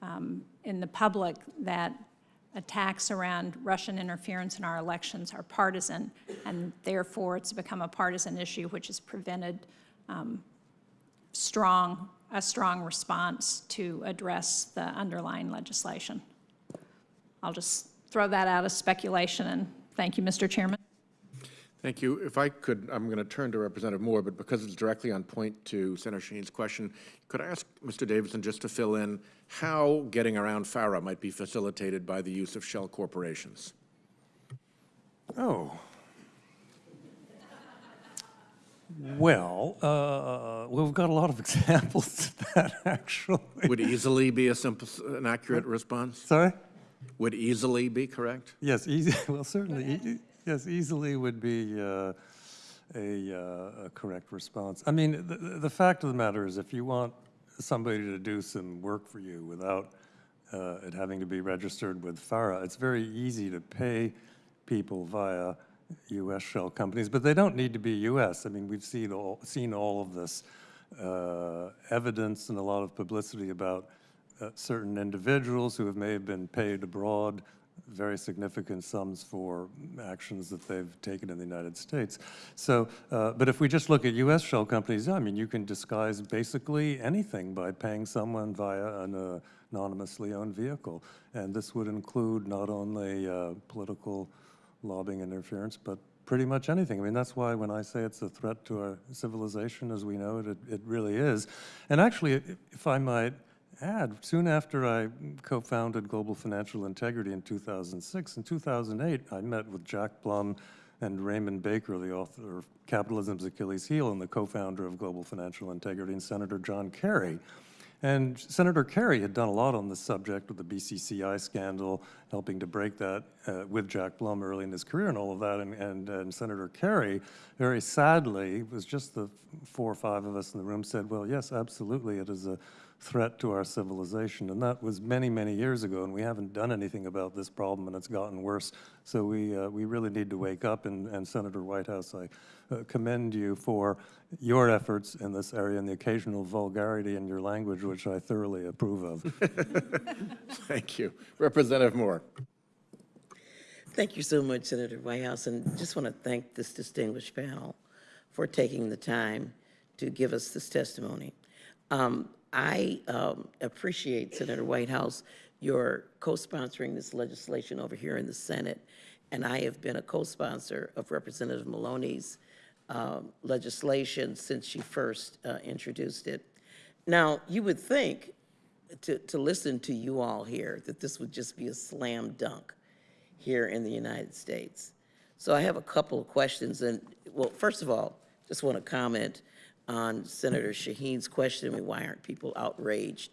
um, in the public, that attacks around Russian interference in our elections are partisan, and therefore it's become a partisan issue, which has prevented um, strong, a strong response to address the underlying legislation. I'll just throw that out as speculation, and thank you, Mr. Chairman. Thank you. If I could, I'm going to turn to Representative Moore, but because it's directly on point to Senator Shaheen's question, could I ask Mr. Davidson just to fill in how getting around FARA might be facilitated by the use of shell corporations? Oh. Well, uh, we've got a lot of examples of that, actually. Would easily be a simple, an accurate response? Sorry? Would easily be correct? Yes, easy, well, certainly, yes, easily would be uh, a, uh, a correct response. I mean, the, the fact of the matter is, if you want somebody to do some work for you without uh, it having to be registered with FARA, it's very easy to pay people via U.S. shell companies, but they don't need to be U.S. I mean, we've seen all, seen all of this uh, evidence and a lot of publicity about uh, certain individuals who have may have been paid abroad very significant sums for actions that they've taken in the United States. So, uh, but if we just look at U.S. shell companies, I mean, you can disguise basically anything by paying someone via an uh, anonymously owned vehicle. And this would include not only uh, political lobbying interference, but pretty much anything. I mean, that's why when I say it's a threat to our civilization as we know it, it, it really is. And actually, if- if I might add, soon after I co-founded Global Financial Integrity in 2006, in 2008, I met with Jack Blum and Raymond Baker, the author of Capitalism's Achilles Heel and the co-founder of Global Financial Integrity, and Senator John Kerry. And Senator Kerry had done a lot on this subject with the BCCI scandal, helping to break that uh, with Jack Blum early in his career and all of that. And, and, and Senator Kerry, very sadly, was just the four or five of us in the room said, well, yes, absolutely, it is a threat to our civilization. And that was many, many years ago, and we haven't done anything about this problem, and it's gotten worse. So we, uh, we really need to wake up, and, and Senator Whitehouse, I uh, commend you for your efforts in this area and the occasional vulgarity in your language, which I thoroughly approve of. Thank you. Representative Moore. Thank you so much, Senator Whitehouse, and just want to thank this distinguished panel for taking the time to give us this testimony. Um, I um, appreciate, Senator Whitehouse, your co-sponsoring this legislation over here in the Senate, and I have been a co-sponsor of Representative Maloney's um, legislation since she first uh, introduced it. Now, you would think, to, to listen to you all here, that this would just be a slam dunk here in the United States. So I have a couple of questions, and, well, first of all, just want to comment on Senator Shaheen's question, why aren't people outraged?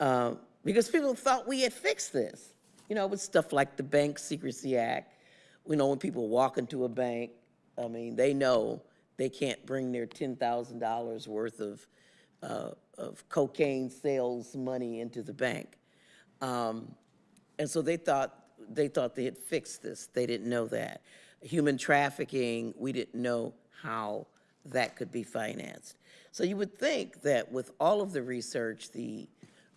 Uh, Because people thought we had fixed this, you know, with stuff like the Bank Secrecy Act. We know when people walk into a bank, I mean, they know they can't bring their $10,000 worth of, uh, of cocaine sales money into the bank. Um, and so they thought, they thought they had fixed this. They didn't know that. Human trafficking, we didn't know how that could be financed. So you would think that with all of the research, the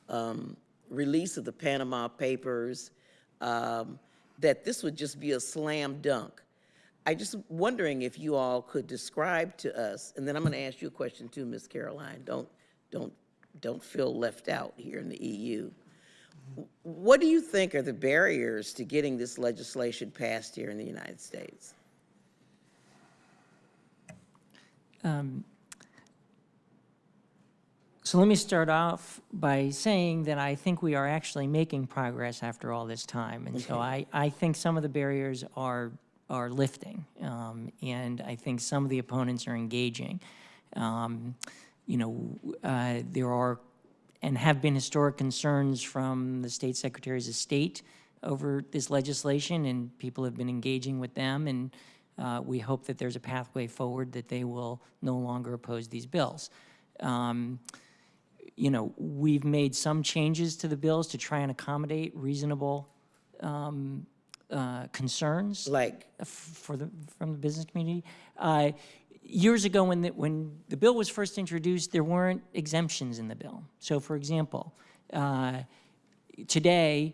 um, release of the Panama Papers, um, that this would just be a slam dunk. I'm just wondering if you all could describe to us, and then I'm going to ask you a question too, Ms. Caroline. Don't, don't, don't feel left out here in the EU. What do you think are the barriers to getting this legislation passed here in the United States? So let me start off by saying that I think we are actually making progress after all this time. And so I, I think some of the barriers are, are lifting. Um, and I think some of the opponents are engaging. Um, you know, uh, there are and have been historic concerns from the state secretaries of state over this legislation, and people have been engaging with them. And uh, we hope that there's a pathway forward that they will no longer oppose these bills. Um, you know, we've made some changes to the bills to try and accommodate reasonable um, uh, concerns Like, for the, from the business community. Uh, Years ago, when the, when the bill was first introduced, there weren't exemptions in the bill. So for example, uh, today,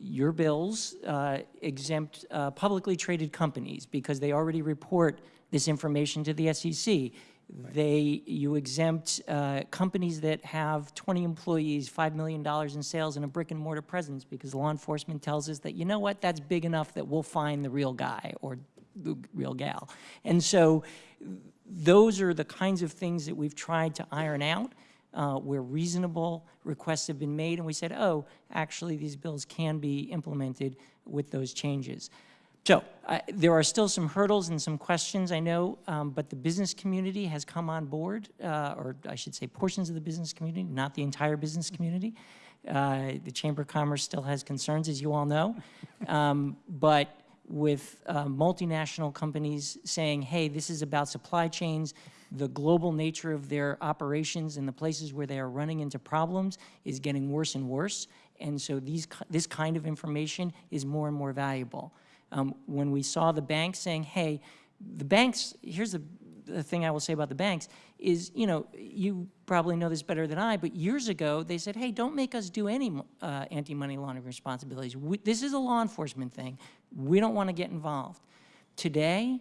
your bills uh, exempt uh, publicly traded companies because they already report this information to the SEC. They, you exempt uh, companies that have 20 employees, $5 million in sales, and a brick and mortar presence because law enforcement tells us that, you know what, that's big enough that we'll find the real guy or the real gal. And so those are the kinds of things that we've tried to iron out uh, where reasonable requests have been made, and we said, oh, actually, these bills can be implemented with those changes. So I- there are still some hurdles and some questions, I know, um, but the business community has come on board, uh, or I should say portions of the business community, not the entire business community. Uh, The Chamber of Commerce still has concerns, as you all know. Um, But with uh, multinational companies saying, hey, this is about supply chains. The global nature of their operations and the places where they are running into problems is getting worse and worse. And so these, this kind of information is more and more valuable. Um, When we saw the banks saying, hey, the banks, here's the, the thing I will say about the banks, is, you know, you probably know this better than I, but years ago, they said, hey, don't make us do any uh, anti-money laundering responsibilities. We- This is a law enforcement thing. We don't want to get involved. Today,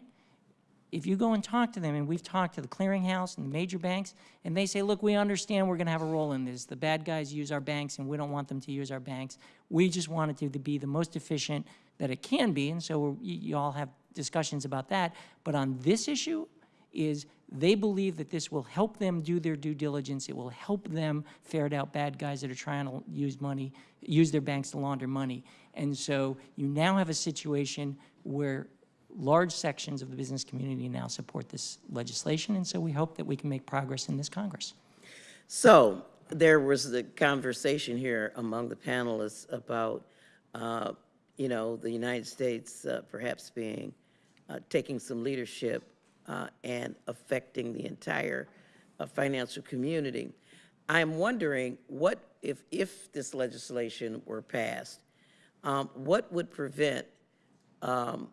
if you go and talk to them, and we've talked to the clearinghouse and the major banks, and they say, look, we understand we're going to have a role in this. The bad guys use our banks, and we don't want them to use our banks. We just want it to be the most efficient that it can be, and so you all have discussions about that. But on this issue, is they believe that this will help them do their due diligence. It will help them ferret out bad guys that are trying to use money, use their banks to launder money. And so you now have a situation where large sections of the business community now support this legislation, and so we hope that we can make progress in this Congress. So there was the conversation here among the panelists about, uh, you know, the United States uh, perhaps being, uh, taking some leadership uh, and affecting the entire uh, financial community. I'm wondering what, if, if this legislation were passed, um, what would prevent um,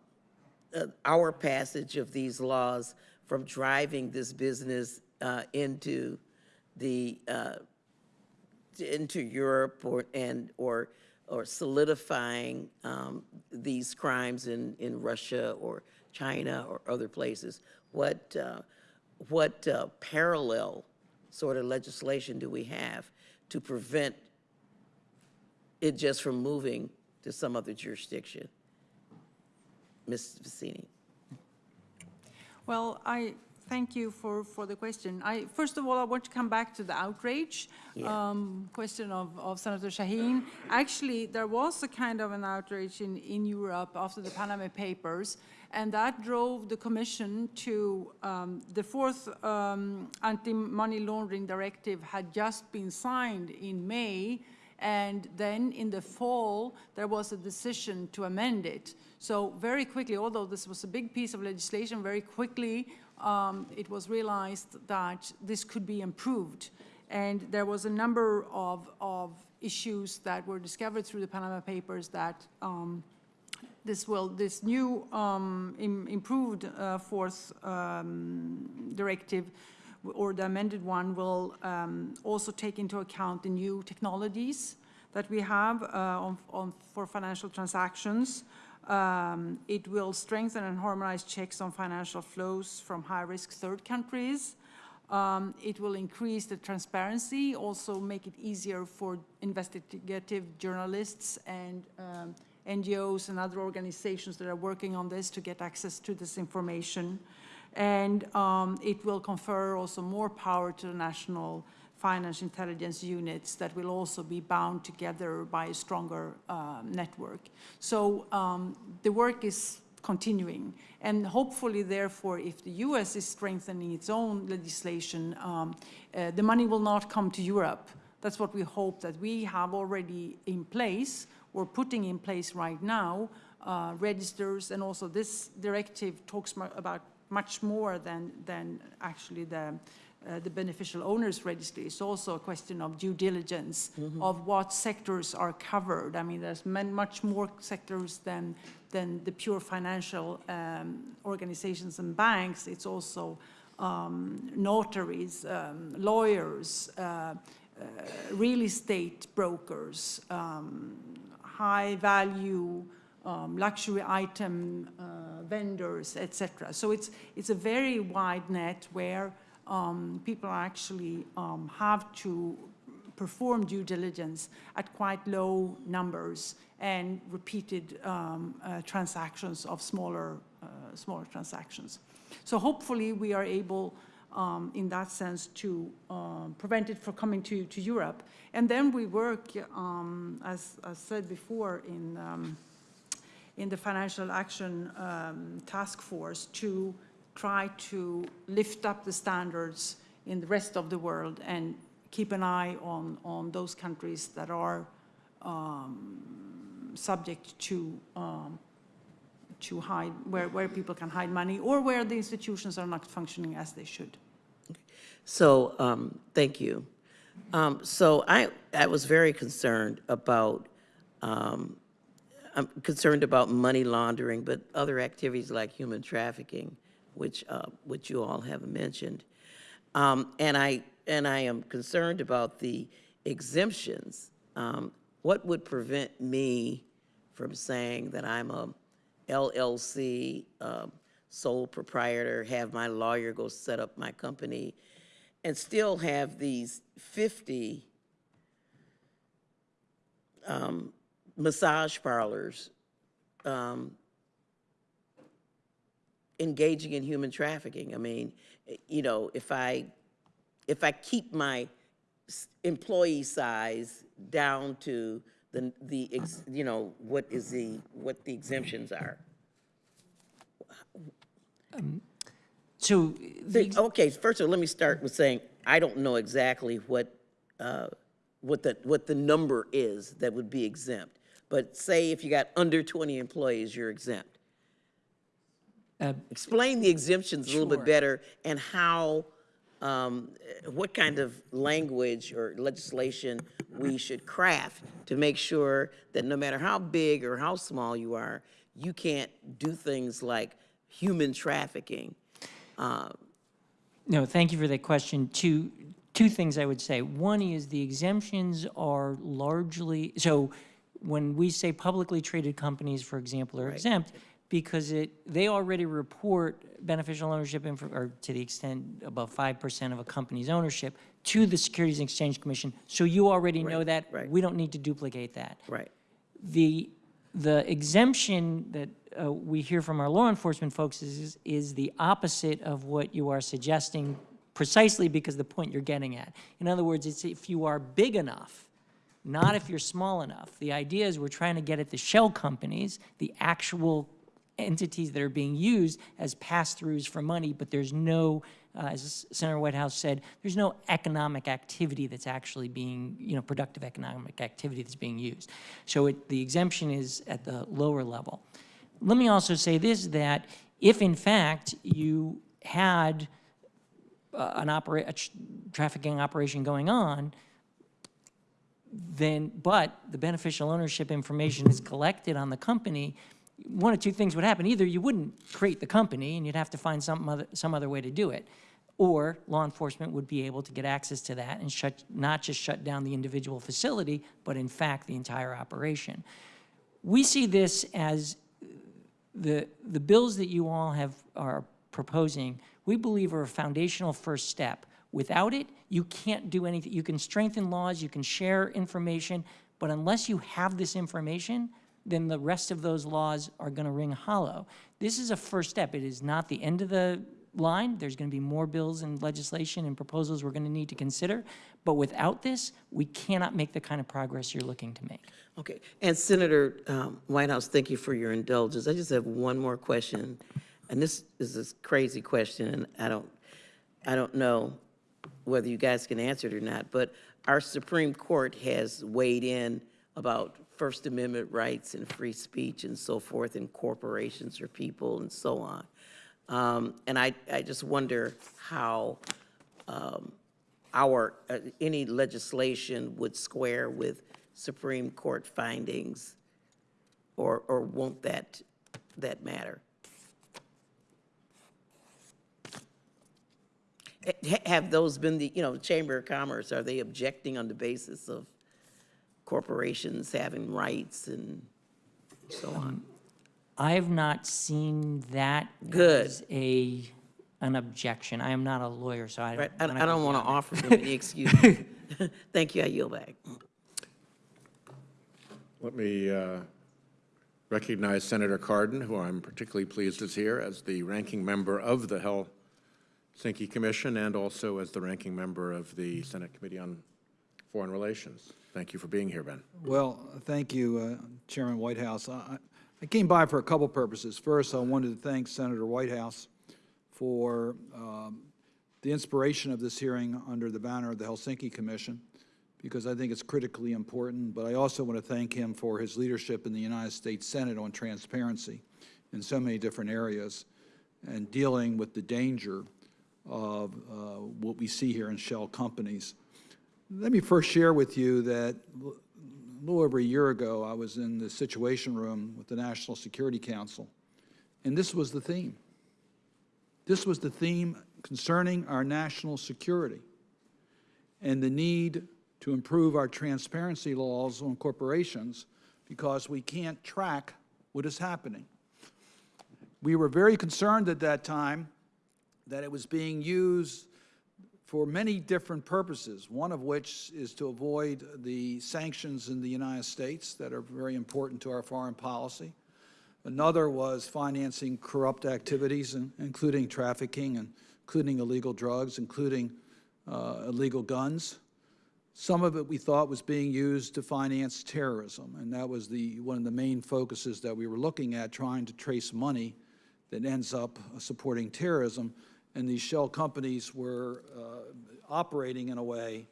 uh, our passage of these laws from driving this business uh, into the, uh, into Europe or, and, or, or solidifying um, these crimes in, in Russia or China or other places? What, uh, what uh, parallel sort of legislation do we have to prevent it just from moving to some other jurisdiction? Ms. Vicini? Well, I thank you for, for the question. I, first of all, I want to come back to the outrage Yeah. um, question of, of Senator Shaheen. Actually, there was a kind of an outrage in, in Europe after the Panama Papers, and that drove the Commission to, um, the fourth um, anti-money laundering directive had just been signed in May, and then in the fall, there was a decision to amend it. So very quickly, although this was a big piece of legislation, very quickly, um, it was realized that this could be improved. And there was a number of, of issues that were discovered through the Panama Papers that um, this will, this new um, im- improved uh, fourth um, directive or the amended one will um, also take into account the new technologies that we have uh, on, on, for financial transactions. Um, It will strengthen and harmonize checks on financial flows from high-risk third countries. Um, It will increase the transparency, also make it easier for investigative journalists and um, NGOs and other organizations that are working on this to get access to this information. And um, it will confer also more power to the national finance intelligence units that will also be bound together by a stronger uh, network. So um, the work is continuing. And hopefully, therefore, if the US is strengthening its own legislation, um, uh, the money will not come to Europe. That's what we hope that we have already in place, or putting in place right now, uh, registers, and also this directive talks about much more than, than actually the, uh, the beneficial owners registry. It's also a question of due diligence of what sectors are covered. I mean, there's man- much more sectors than, than the pure financial um, organizations and banks. It's also um, notaries, um, lawyers, uh, uh, real estate brokers, um, high-value um, luxury item uh, vendors, etc. So it's, it's a very wide net where um, people actually um, have to perform due diligence at quite low numbers and repeated um, uh, transactions of smaller, uh, smaller transactions. So hopefully we are able, um, in that sense, to um, prevent it from coming to, to Europe. And then we work, um, as I said before, in, um, in the Financial Action um, Task Force to try to lift up the standards in the rest of the world and keep an eye on, on those countries that are um, subject to um, to hide, where, where people can hide money, or where the institutions are not functioning as they should. So, um, thank you. Um, so I, I was very concerned about, um, I'm concerned about money laundering, but other activities like human trafficking, which, uh, which you all have mentioned. Um, and I, and I am concerned about the exemptions. Um, what would prevent me from saying that I'm a LLC, um, sole proprietor, have my lawyer go set up my company, and still have these 50 um, massage parlors um, engaging in human trafficking. I mean, eh, you know, if I, if I keep my employee size down to the, the, ex- you know, what is the, what the exemptions are. So the The- Okay, first of all, let me start with saying, I don't know exactly what, uh, what the, what the number is that would be exempt. But say if you got under 20 employees, you're exempt. Uh, Explain the exemptions a little bit better and how, um, what kind of language or legislation we should craft to make sure that no matter how big or how small you are, you can't do things like human trafficking. Uh, No, thank you for that question. Two, two things I would say. One is the exemptions are largely, so when we say publicly traded companies, for example, are exempt, because it, they already report beneficial ownership, info- or to the extent above five percent of a company's ownership, to the Securities and Exchange Commission. So you already know that. right. We don't need to duplicate that. Right. The, the exemption that uh, we hear from our law enforcement folks is, is the opposite of what you are suggesting precisely because the point you're getting at. In other words, it's if you are big enough, not if you're small enough. The idea is we're trying to get at the shell companies, the actual entities that are being used as pass-throughs for money, but there's no, uh, as Senator Whitehouse said, there's no economic activity that's actually being, you know, productive economic activity that's being used. So it, the exemption is at the lower level. Let me also say this, that if in fact you had uh, an opera, a tr- trafficking operation going on, then, but the beneficial ownership information is collected on the company, one of two things would happen. Either you wouldn't create the company and you'd have to find some other, some other way to do it, or law enforcement would be able to get access to that and shut, not just shut down the individual facility, but in fact, the entire operation. We see this as the, the bills that you all have, are proposing, we believe are a foundational first step. Without it, you can't do anything. You can strengthen laws, you can share information, but unless you have this information, then the rest of those laws are going to ring hollow. This is a first step. It is not the end of the line. There's going to be more bills and legislation and proposals we're going to need to consider. But without this, we cannot make the kind of progress you're looking to make. Okay, and Senator um, Whitehouse, thank you for your indulgence. I just have one more question, and this is a crazy question, and I don't, I don't know whether you guys can answer it or not, but our Supreme Court has weighed in about First Amendment rights and free speech and so forth in corporations or people and so on. Um, And I, I just wonder how um, our, uh, any legislation would square with Supreme Court findings, or, or won't that, that matter? Ha- Have those been the, you know, Chamber of Commerce, are they objecting on the basis of corporations having rights and so on? I have not seen that Good. as a, an objection. I am not a lawyer, so I don't. I I'm I don't want to offer them any excuse. Thank you, I yield back. Let me uh, recognize Senator Cardin, who I'm particularly pleased is here as the ranking member of the Helsinki Commission and also as the ranking member of the Senate Committee on Foreign Relations. Thank you for being here, Ben. Well, thank you, uh, Chairman Whitehouse. I I- came by for a couple purposes. First, I wanted to thank Senator Whitehouse for um, the inspiration of this hearing under the banner of the Helsinki Commission, because I think it's critically important. But I also want to thank him for his leadership in the United States Senate on transparency in so many different areas and dealing with the danger of uh, what we see here in shell companies. Let me first share with you that a little over a year ago, I was in the Situation Room with the National Security Council, and this was the theme. This was the theme concerning our national security and the need to improve our transparency laws on corporations because we can't track what is happening. We were very concerned at that time that it was being used for many different purposes, one of which is to avoid the sanctions in the United States that are very important to our foreign policy. Another was financing corrupt activities, including trafficking, and including illegal drugs, including uh, illegal guns. Some of it we thought was being used to finance terrorism, and that was the, one of the main focuses that we were looking at, trying to trace money that ends up supporting terrorism. And these shell companies were uh, operating in a way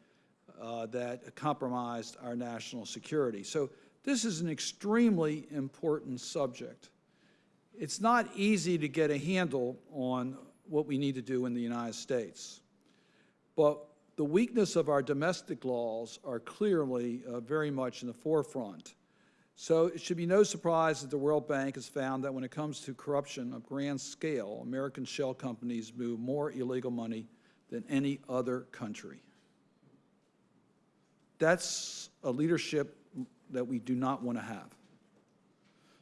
uh, that compromised our national security. So this is an extremely important subject. It's not easy to get a handle on what we need to do in the United States. But the weakness of our domestic laws are clearly uh, very much in the forefront. So it should be no surprise that the World Bank has found that when it comes to corruption of grand scale, American shell companies move more illegal money than any other country. That's a leadership that we do not want to have.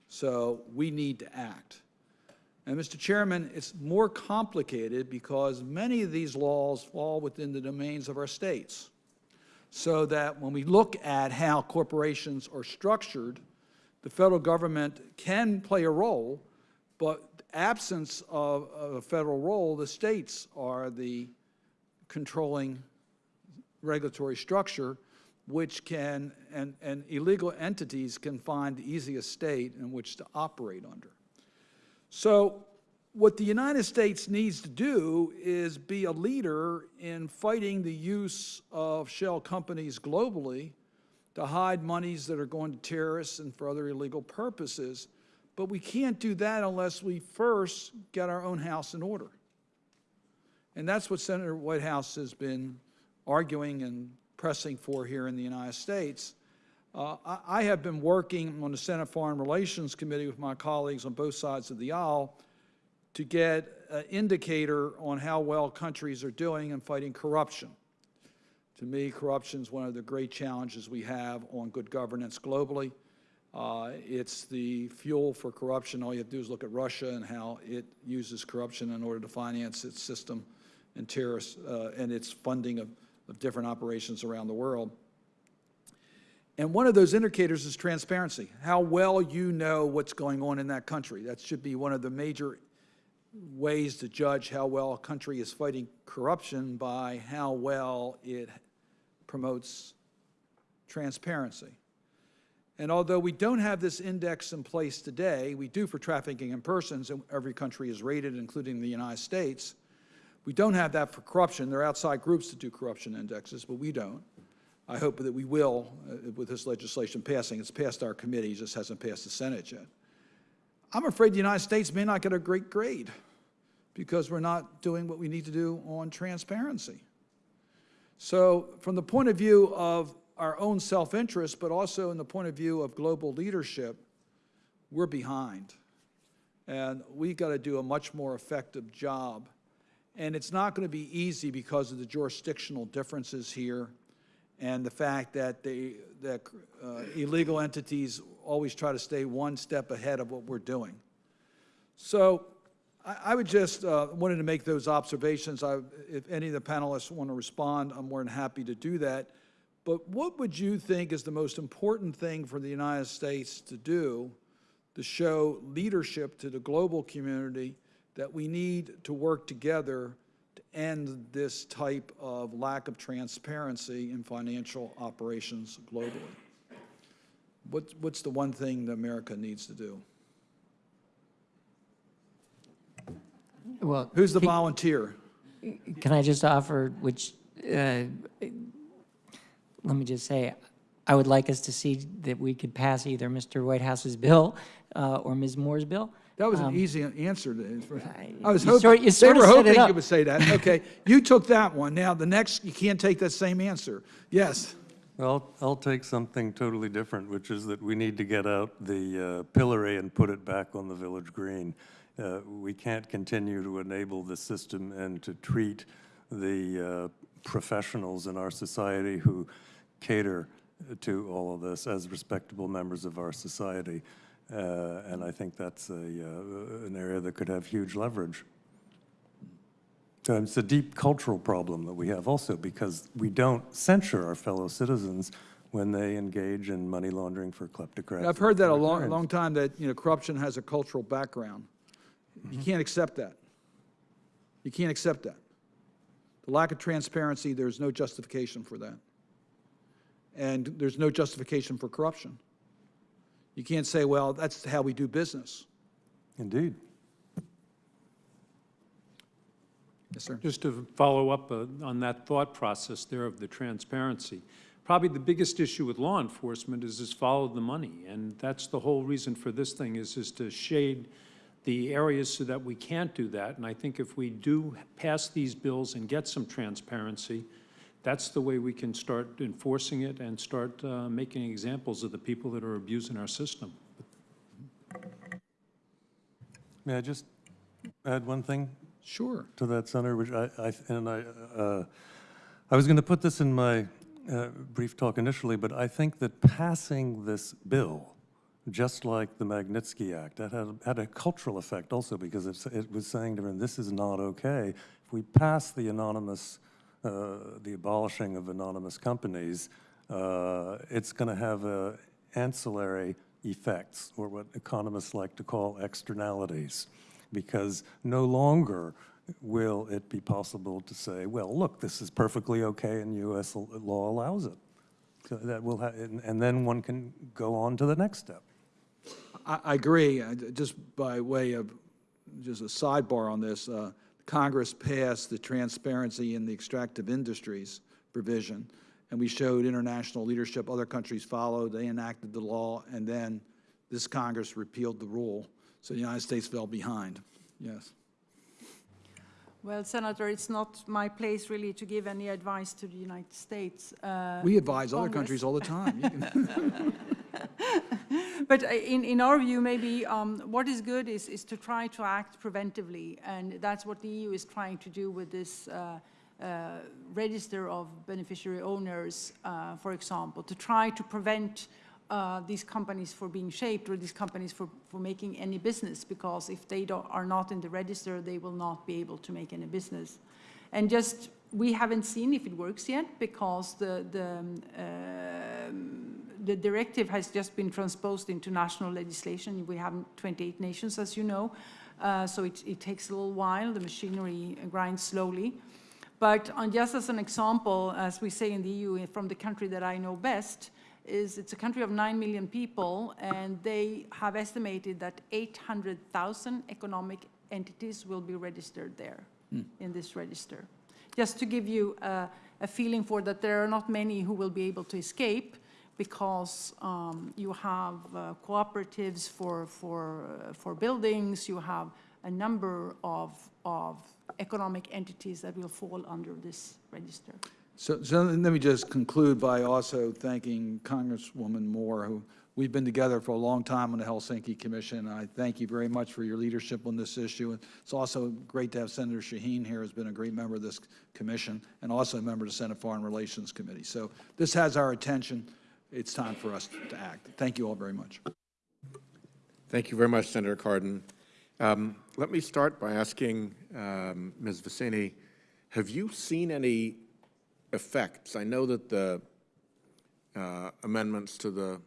So we need to act. And Mr. Chairman, it's more complicated because many of these laws fall within the domains of our states. So that when we look at how corporations are structured, the federal government can play a role, but absence of, of a federal role, the states are the controlling regulatory structure, which can, and, and illegal entities can find the easiest state in which to operate under. So what the United States needs to do is be a leader in fighting the use of shell companies globally to hide monies that are going to terrorists and for other illegal purposes. But we can't do that unless we first get our own house in order. And that's what Senator Whitehouse has been arguing and pressing for here in the United States. Uh, I, I have been working on the Senate Foreign Relations Committee with my colleagues on both sides of the aisle to get an indicator on how well countries are doing in fighting corruption. To me, corruption is one of the great challenges we have on good governance globally. Uh, it's the fuel for corruption. All you have to do is look at Russia and how it uses corruption in order to finance its system and terrorists uh, and its funding of, of different operations around the world. And one of those indicators is transparency, how well you know what's going on in that country. That should be one of the major ways to judge how well a country is fighting corruption by how well it promotes transparency. And although we don't have this index in place today, we do for trafficking in persons, and every country is rated, including the United States. We don't have that for corruption. There are outside groups that do corruption indexes, but we don't. I hope that we will uh, with this legislation passing. It's passed our committee, just hasn't passed the Senate yet. I'm afraid the United States may not get a great grade because we're not doing what we need to do on transparency. So from the point of view of our own self-interest, but also in the point of view of global leadership, we're behind. And we've got to do a much more effective job. And it's not going to be easy because of the jurisdictional differences here and the fact that, they, that uh, illegal entities always try to stay one step ahead of what we're doing. So I, would just uh, wanted to make those observations. I, if any of the panelists want to respond, I'm more than happy to do that. But what would you think is the most important thing for the United States to do to show leadership to the global community that we need to work together to end this type of lack of transparency in financial operations globally? What, what's the one thing that America needs to do? Well, Who's the can- volunteer? Can I just offer, which, uh, let me just say, I would like us to see that we could pass either Mr. Whitehouse's bill uh, or Ms. Moore's bill. That was an easy answer. to- I was You hoping, sort- you they sort were of set hoping you up. would say that. Okay, you took that one. Now, the next, you can't take that same answer. Yes. Well, I'll take something totally different, which is that we need to get out the uh, pillory and put it back on the village green. Uh, We can't continue to enable the system and to treat the uh, professionals in our society who cater to all of this as respectable members of our society. Uh, And I think that's a, uh, an area that could have huge leverage. So It's a deep cultural problem that we have also because we don't censure our fellow citizens when they engage in money laundering for kleptocrats. I've heard that a long, long time, that, you know, corruption has a cultural background. You can't accept that. You can't accept that. The lack of transparency, there's no justification for that. And there's no justification for corruption. You can't say, well, that's how we do business. Indeed. Yes, sir. Just to follow up uh, on that thought process there of the transparency, probably the biggest issue with law enforcement is is follow the money. And that's the whole reason for this thing is, is to shade the areas so that we can't do that. And I think if we do pass these bills and get some transparency, that's the way we can start enforcing it and start uh, making examples of the people that are abusing our system. May I just add one thing? Sure. to that, Senator, which I, I and I, uh, I was going to put this in my uh, brief talk initially, but I think that passing this bill, just like the Magnitsky Act, that had, had a cultural effect also because it was saying to them, this is not okay. If we pass the anonymous, uh, the abolishing of anonymous companies, uh, it's going to have uh, ancillary effects, or what economists like to call externalities because no longer will it be possible to say, well, look, this is perfectly okay and U.S. law allows it. So that will, and and then one can go on to the next step. I, I agree. Uh, Just by way of, just a sidebar on this, uh, Congress passed the transparency in the extractive industries provision, and we showed international leadership. Other countries followed, they enacted the law, and then this Congress repealed the rule. So the United States fell behind. Yes. Well, Senator, it's not my place really to give any advice to the United States. uh, We advise other countries all the time. But uh, in, in our view, maybe um, what is good is, is to try to act preventively, and that's what the EU is trying to do with this uh, uh, register of beneficiary owners, uh, for example, to try to prevent uh, these companies for being shaped or these companies for, for making any business, because if they are not in the register, they will not be able to make any business. And just, we haven't seen if it works yet, because the, the, um, the directive has just been transposed into national legislation. We have 28 nations, as you know, uh, so it, it takes a little while. The machinery grinds slowly. But on, just as an example, as we say in the EU, eh, from the country that I know best, is it's a country of 9 million people, and they have estimated that 800,000 economic entities will be registered there hmm. in this register. Just to give you a, a feeling for that there are not many who will be able to escape because um, you have uh, cooperatives for, for, uh, for buildings, you have a number of, of economic entities that will fall under this register. So, so let me just conclude by also thanking Congresswoman Moore, who, we've been together for a long time on the Helsinki Commission. I thank you very much for your leadership on this issue. And it's also great to have Senator Shaheen here, who's been a great member of this commission, and also a member of the Senate Foreign Relations Committee. So this has our attention. It's time for us to act. Thank you all very much. Thank you very much, Senator Cardin. Um, Let me start by asking um, Ms. Vicini, have you seen any effects? I know that the uh, amendments to the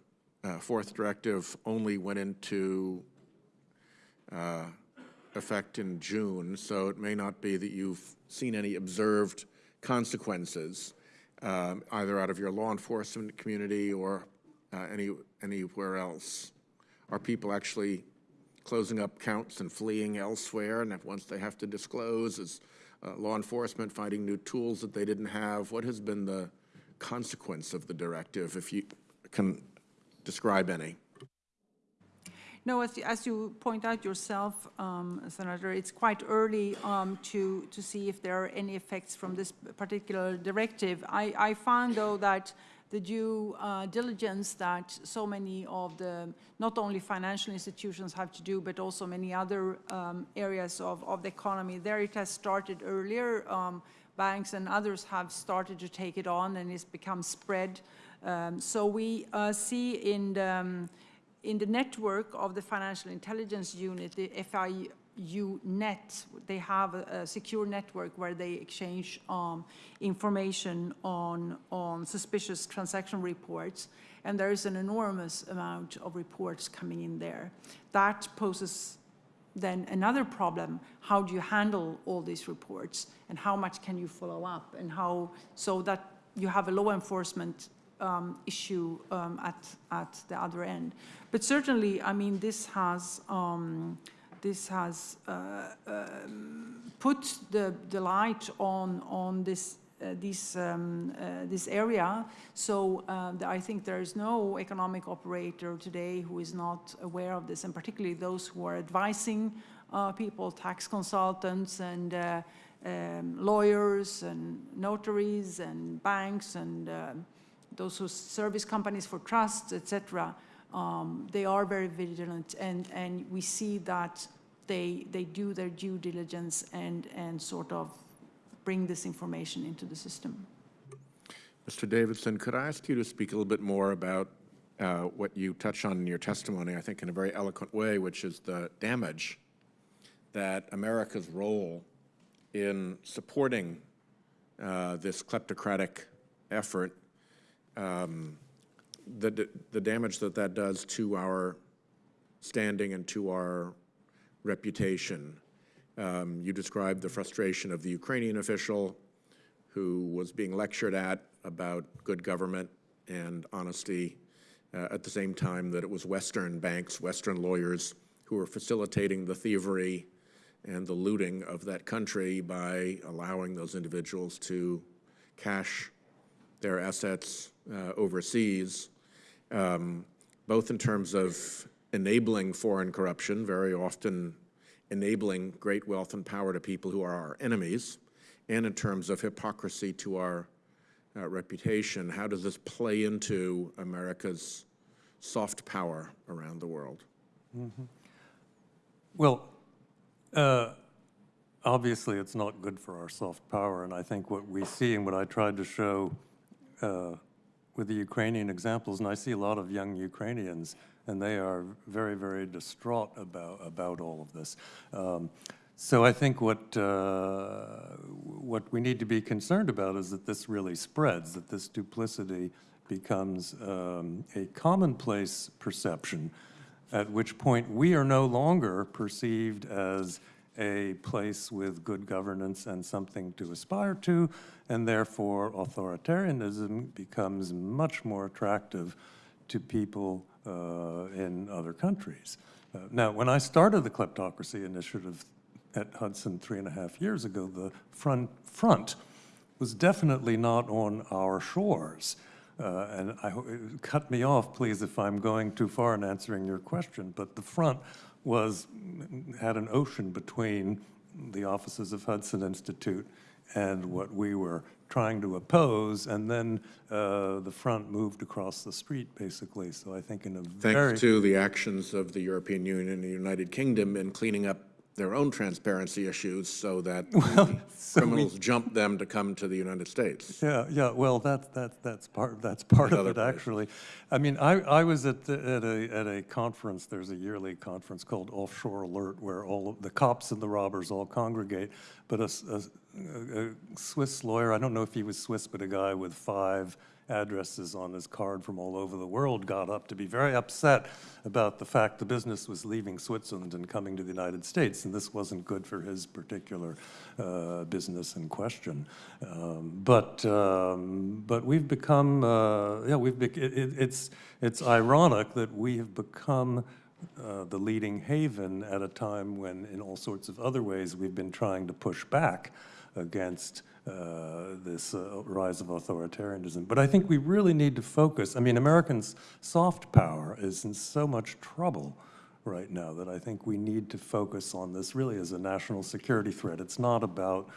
uh, fourth directive only went into uh, effect in June, so it may not be that you've seen any observed consequences, um, either out of your law enforcement community or uh, any anywhere else. Are people actually closing up counts and fleeing elsewhere? And once they have to disclose, is uh, law enforcement finding new tools that they didn't have? What has been the consequence of the directive, if you can describe any? No, as, you- as you point out yourself, um, Senator, it's quite early um, to, to see if there are any effects from this particular directive. I, I found, though, that the due uh, diligence that so many of the, not only financial institutions have to do, but also many other um, areas of, of the economy, there it has started earlier. Um, Banks and others have started to take it on, and it's become spread. Um, So we uh, see in the, um, in the network of the Financial Intelligence Unit, the FIU net, they have a, a secure network where they exchange um, information on, on suspicious transaction reports. And there is an enormous amount of reports coming in there. That poses then another problem, how do you handle all these reports? And how much can you follow up? And how, so that you have a law enforcement um, issue um, at, at the other end. But certainly, I mean, this has, um, this has uh, um, put the, the light on, on this, uh, this, um, uh, this area. So uh, I think there is no economic operator today who is not aware of this, and particularly those who are advising uh, people, tax consultants and uh, um, lawyers and notaries and banks and those who service companies for trusts, etc. Um, they are very vigilant, and and we see that they they do their due diligence and and sort of bring this information into the system. Mr. Davidson, could I ask you to speak a little bit more about uh, what you touch on in your testimony, I think in a very eloquent way, which is the damage that America's role in supporting uh, this kleptocratic effort, um, the, the damage that that does to our standing and to our reputation. Um, You described the frustration of the Ukrainian official who was being lectured at about good government and honesty uh, at the same time that it was Western banks, Western lawyers who were facilitating the thievery and the looting of that country by allowing those individuals to cash their assets uh, overseas, um, both in terms of enabling foreign corruption, very often enabling great wealth and power to people who are our enemies, and in terms of hypocrisy to our uh, reputation. How does this play into America's soft power around the world? Well, uh, obviously, it's not good for our soft power, and I think what we see and what I tried to show uh, with the Ukrainian examples, and I see a lot of young Ukrainians, and they are very, very distraught about, about all of this. Um, So I think what, uh, what we need to be concerned about is that this really spreads, that this duplicity becomes um, a commonplace perception, at which point we are no longer perceived as a place with good governance and something to aspire to, and therefore authoritarianism becomes much more attractive to people uh, in other countries. Uh, Now, when I started the Kleptocracy Initiative at Hudson three and a half years ago, the front, front was definitely not on our shores. Uh, And I, cut me off, please, if I'm going too far in answering your question, but the front was, had an ocean between the offices of Hudson Institute and what we were trying to oppose, and then uh, the front moved across the street, basically, so I think in a very... Thanks to the actions of the European Union and the United Kingdom in cleaning up their own transparency issues so that criminals jump them to come to the United States. Yeah, yeah, well, that, that, that's part, that's part of it, places. actually. I mean, I, I was at, the- at a, at a conference, there's a yearly conference called Offshore Alert, where all of the cops and the robbers all congregate, but a a Swiss lawyer, I don't know if he was Swiss, but a guy with five addresses on his card from all over the world got up to be very upset about the fact the business was leaving Switzerland and coming to the United States, and this wasn't good for his particular uh, business in question. Um, But, um, but we've become, uh, yeah, we've, it- it- it's, it's ironic that we have become uh, the leading haven at a time when, in all sorts of other ways, we've been trying to push back against uh, this uh, rise of authoritarianism. But I think we really need to focus. I mean, Americans' soft power is in so much trouble right now, that I think we need to focus on this really as a national security threat. It's not about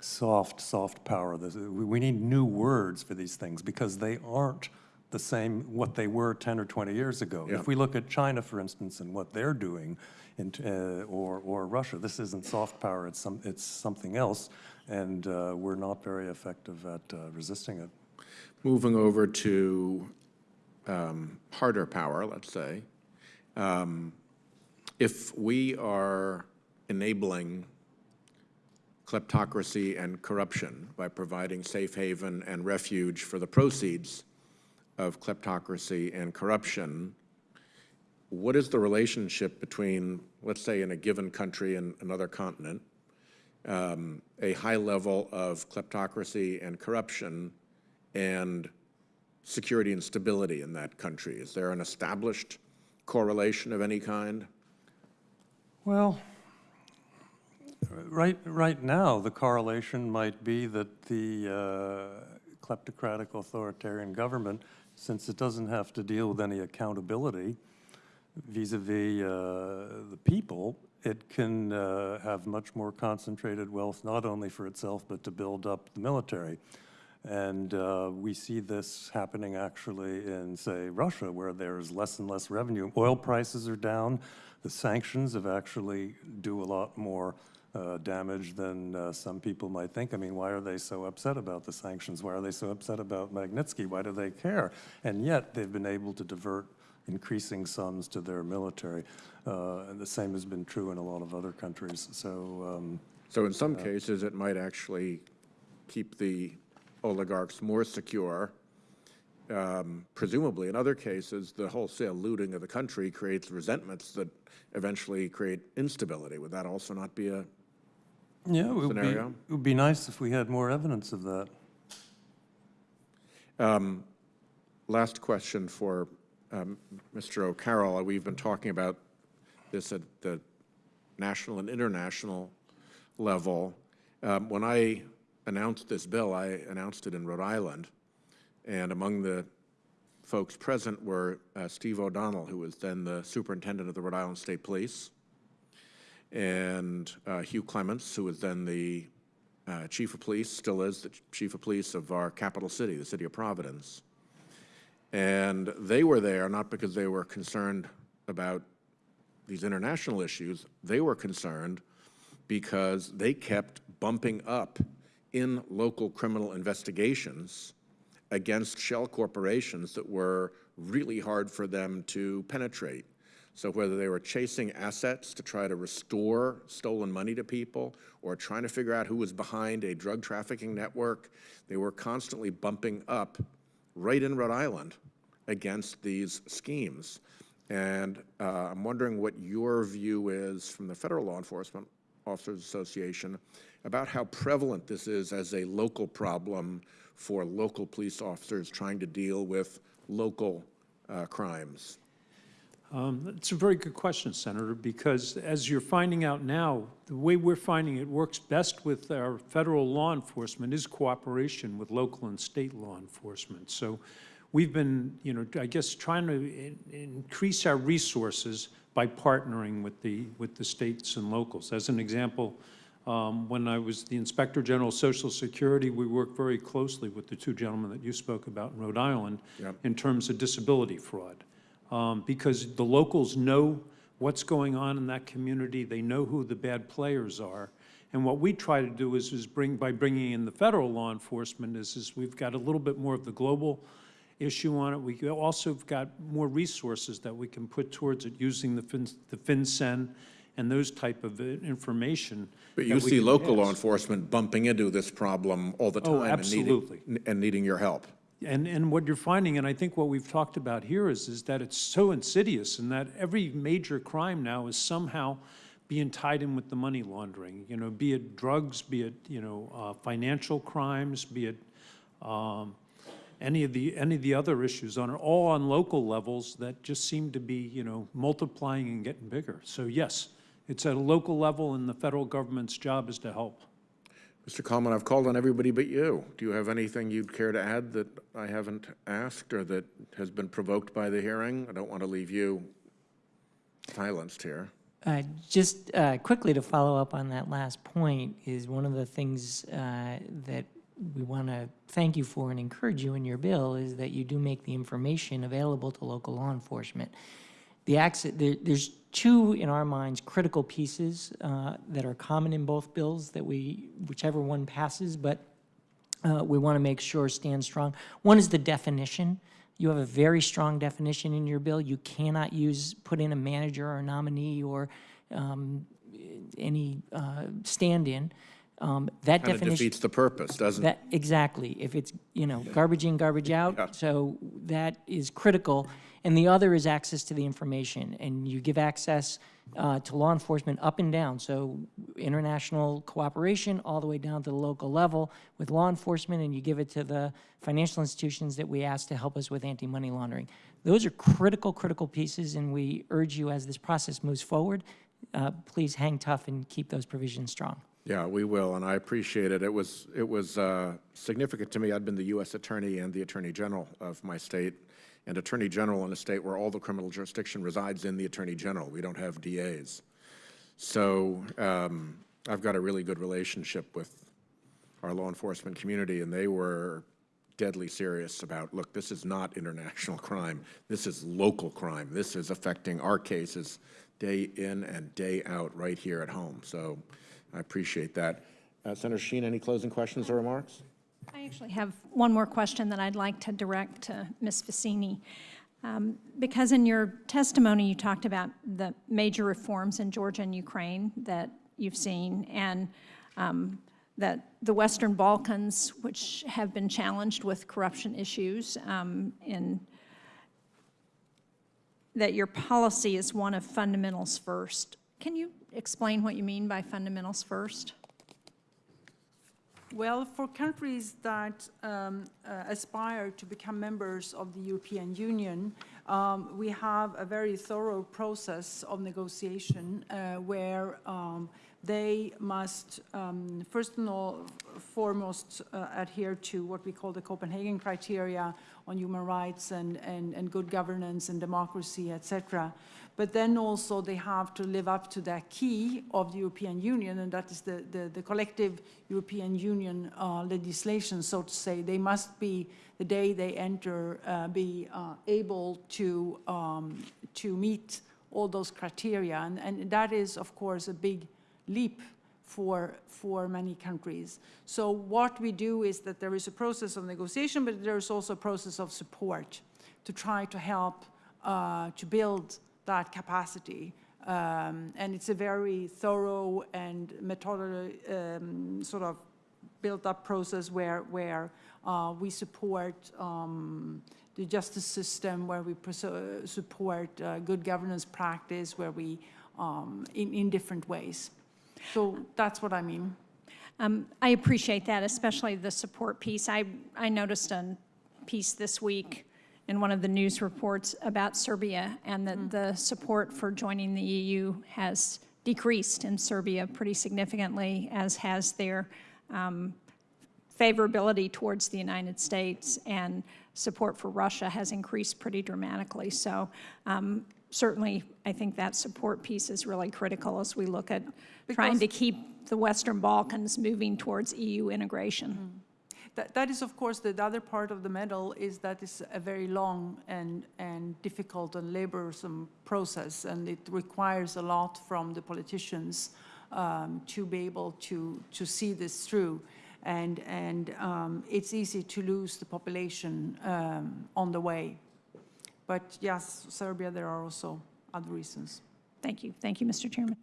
soft, soft power. We we need new words for these things because they aren't the same, what they were 10 or 20 years ago. Yeah. If we look at China, for instance, and what they're doing, in uh, or, or Russia, this isn't soft power, it's, some, it's something else, and uh, we're not very effective at uh, resisting it. Moving over to um, harder power, let's say. Um, If we are enabling kleptocracy and corruption by providing safe haven and refuge for the proceeds of kleptocracy and corruption, what is the relationship between, let's say, in a given country and another continent, um, a high level of kleptocracy and corruption and security and stability in that country? Is there an established correlation of any kind? Well, right, right now, the correlation might be that the uh, kleptocratic authoritarian government, since it doesn't have to deal with any accountability vis-à-vis uh, the people, it can uh, have much more concentrated wealth, not only for itself, but to build up the military. And uh, we see this happening actually in, say, Russia, where there's less and less revenue. Oil prices are down. The sanctions have actually do a lot more uh, damage than uh, some people might think. I mean, why are they so upset about the sanctions? Why are they so upset about Magnitsky? Why do they care? And yet, they've been able to divert increasing sums to their military. Uh, and the same has been true in a lot of other countries. So, um, So in some cases, it might actually keep the oligarchs more secure. Um, Presumably, in other cases, the wholesale looting of the country creates resentments that eventually create instability. Would that also not be a, yeah, it would, be, it would be nice if we had more evidence of that. last question for um, Mr. O'Carroll. We've been talking about this at the national and international level. Um, When I announced this bill, I announced it in Rhode Island, and among the folks present were uh, Steve O'Donnell, who was then the superintendent of the Rhode Island State Police, and uh, Hugh Clements, who was then the uh, chief of police, still is the chief of police of our capital city, the city of Providence. And they were there not because they were concerned about these international issues, they were concerned because they kept bumping up in local criminal investigations against shell corporations that were really hard for them to penetrate. So whether they were chasing assets to try to restore stolen money to people or trying to figure out who was behind a drug trafficking network, they were constantly bumping up right in Rhode Island against these schemes. And uh, I'm wondering what your view is from the Federal Law Enforcement Officers Association about how prevalent this is as a local problem for local police officers trying to deal with local uh, crimes. Um, It's a very good question, Senator, because as you're finding out now, the way we're finding it works best with our federal law enforcement is cooperation with local and state law enforcement. So we've been, you know, I guess, trying to in- increase our resources by partnering with the, with the states and locals. As an example, um, when I was the Inspector General of Social Security, we worked very closely with the two gentlemen that you spoke about in Rhode Island Yep. in terms of disability fraud um, because the locals know what's going on in that community. They know who the bad players are. And what we try to do is, is bring, by bringing in the federal law enforcement, is, is we've got a little bit more of the global issue on it. We also have got more resources that we can put towards it using the fin, the FinCEN and those type of uh, information. But you see local law enforcement bumping into this problem all the time. Oh, and needing- And needing your help. And, and what you're finding, and I think what we've talked about here is, is that it's so insidious and that every major crime now is somehow being tied in with the money laundering, you know, be it drugs, be it, you know, uh, financial crimes, be it um, any of the, any of the other issues on, all on local levels that just seem to be, you know, multiplying and getting bigger. So yes, it's at a local level and the federal government's job is to help. Mr. Kalman, I've called on everybody but you. Do you have anything you'd care to add that I haven't asked or that has been provoked by the hearing? I don't want to leave you silenced here. Uh, Just uh, quickly to follow up on that last point is one of the things uh, that we want to thank you for and encourage you in your bill is that you do make the information available to local law enforcement. The access, there, there's two, in our minds, critical pieces uh, that are common in both bills that we, whichever one passes, but uh, we want to make sure stand strong. One is the definition. You have a very strong definition in your bill. You cannot use, put in a manager or a nominee or um, any uh, stand-in. Um, That Kind definition. defeats the purpose, doesn't it? Exactly. If it's, you know, garbage in, garbage Yeah. out, so that is critical. And the other is access to the information, and you give access uh, to law enforcement up and down, so international cooperation all the way down to the local level with law enforcement, and you give it to the financial institutions that we ask to help us with anti-money laundering. Those are critical, critical pieces, and we urge you as this process moves forward, uh, please hang tough and keep those provisions strong. Yeah, we will, and I appreciate it. It was, it was uh, significant to me. I'd been the U.S. Attorney and the Attorney General of my state, and Attorney General in a state where all the criminal jurisdiction resides in the Attorney General. We don't have DAs. So um, I've got a really good relationship with our law enforcement community, and they were deadly serious about, look, this is not international crime. This is local crime. This is affecting our cases day in and day out right here at home. So I appreciate that. Uh, Senator Shaheen, any closing questions or remarks? I actually have one more question that I'd like to direct to Ms. Vicini. Um, Because in your testimony, you talked about the major reforms in Georgia and Ukraine that you've seen, and um, that the Western Balkans, which have been challenged with corruption issues, um, in, that your policy is one of fundamentals first. Can you explain what you mean by fundamentals first? Well, for countries that um, uh, aspire to become members of the European Union, um, we have a very thorough process of negotiation uh, where um, they must, um, first and all, foremost, uh, adhere to what we call the Copenhagen criteria on human rights and, and, and good governance and democracy, et cetera. But then also they have to live up to the acquis of the European Union, and that is the, the, the collective European Union uh, legislation, so to say. They must be, the day they enter, uh, be uh, able to, um, to meet all those criteria. And, and that is, of course, a big leap for, for many countries. So what we do is that there is a process of negotiation, but there is also a process of support to try to help uh, to build that capacity. Um, and it's a very thorough and methodical um, sort of built-up process where, where uh, we support um, the justice system, where we support uh, good governance practice, where we, um, in, in different ways. So that's what I mean. Um, I appreciate that, especially the support piece. I, I noticed a piece this week in one of the news reports about Serbia and that the support for joining the EU has decreased in Serbia pretty significantly, as has their um, favorability towards the United States and support for Russia has increased pretty dramatically. So um, certainly, I think that support piece is really critical as we look at trying to keep the Western Balkans moving towards EU integration. That, that is, of course, the, the other part of the medal is that it's a very long and, and difficult and laborsome process, and it requires a lot from the politicians um, to be able to, to see this through. And, and um, it's easy to lose the population um, on the way. But yes, Serbia, there are also other reasons. Thank you. Thank you, Mr. Chairman.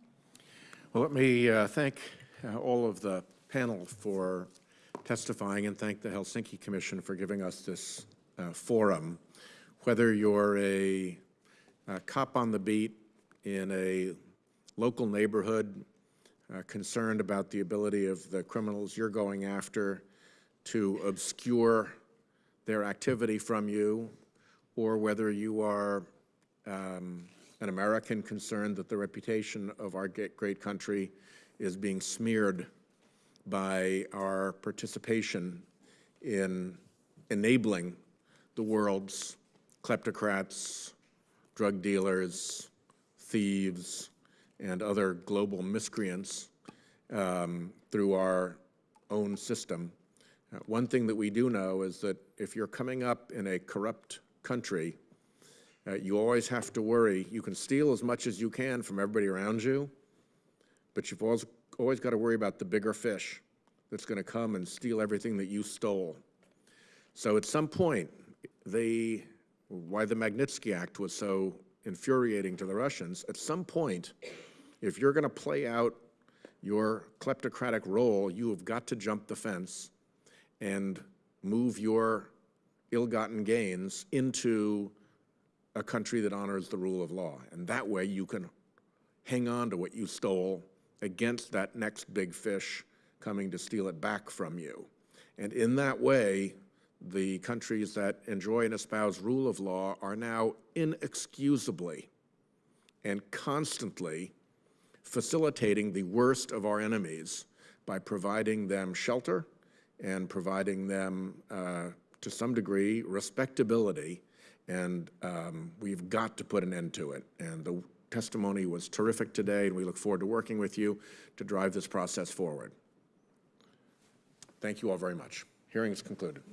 Well, let me uh, thank uh, all of the panel for testifying and thank the Helsinki Commission for giving us this uh, forum. Whether you're a, a cop on the beat in a local neighborhood uh, concerned about the ability of the criminals you're going after to obscure their activity from you, or whether you are um, an American concerned that the reputation of our great country is being smeared by our participation in enabling the world's kleptocrats, drug dealers, thieves, and other global miscreants um, through our own system. Uh, One thing that we do know is that if you're coming up in a corrupt country, uh, you always have to worry. You can steal as much as you can from everybody around you, but you've always, always got to worry about the bigger fish that's going to come and steal everything that you stole. So at some point, they, why the Magnitsky Act was so infuriating to the Russians, at some point, if you're going to play out your kleptocratic role, you have got to jump the fence and move your ill-gotten gains into a country that honors the rule of law. And that way you can hang on to what you stole against that next big fish coming to steal it back from you. And in that way, the countries that enjoy and espouse rule of law are now inexcusably and constantly facilitating the worst of our enemies by providing them shelter and providing them, uh, to some degree, respectability. And um, we've got to put an end to it. And the testimony was terrific today, and we look forward to working with you to drive this process forward. Thank you all very much. Hearing is concluded.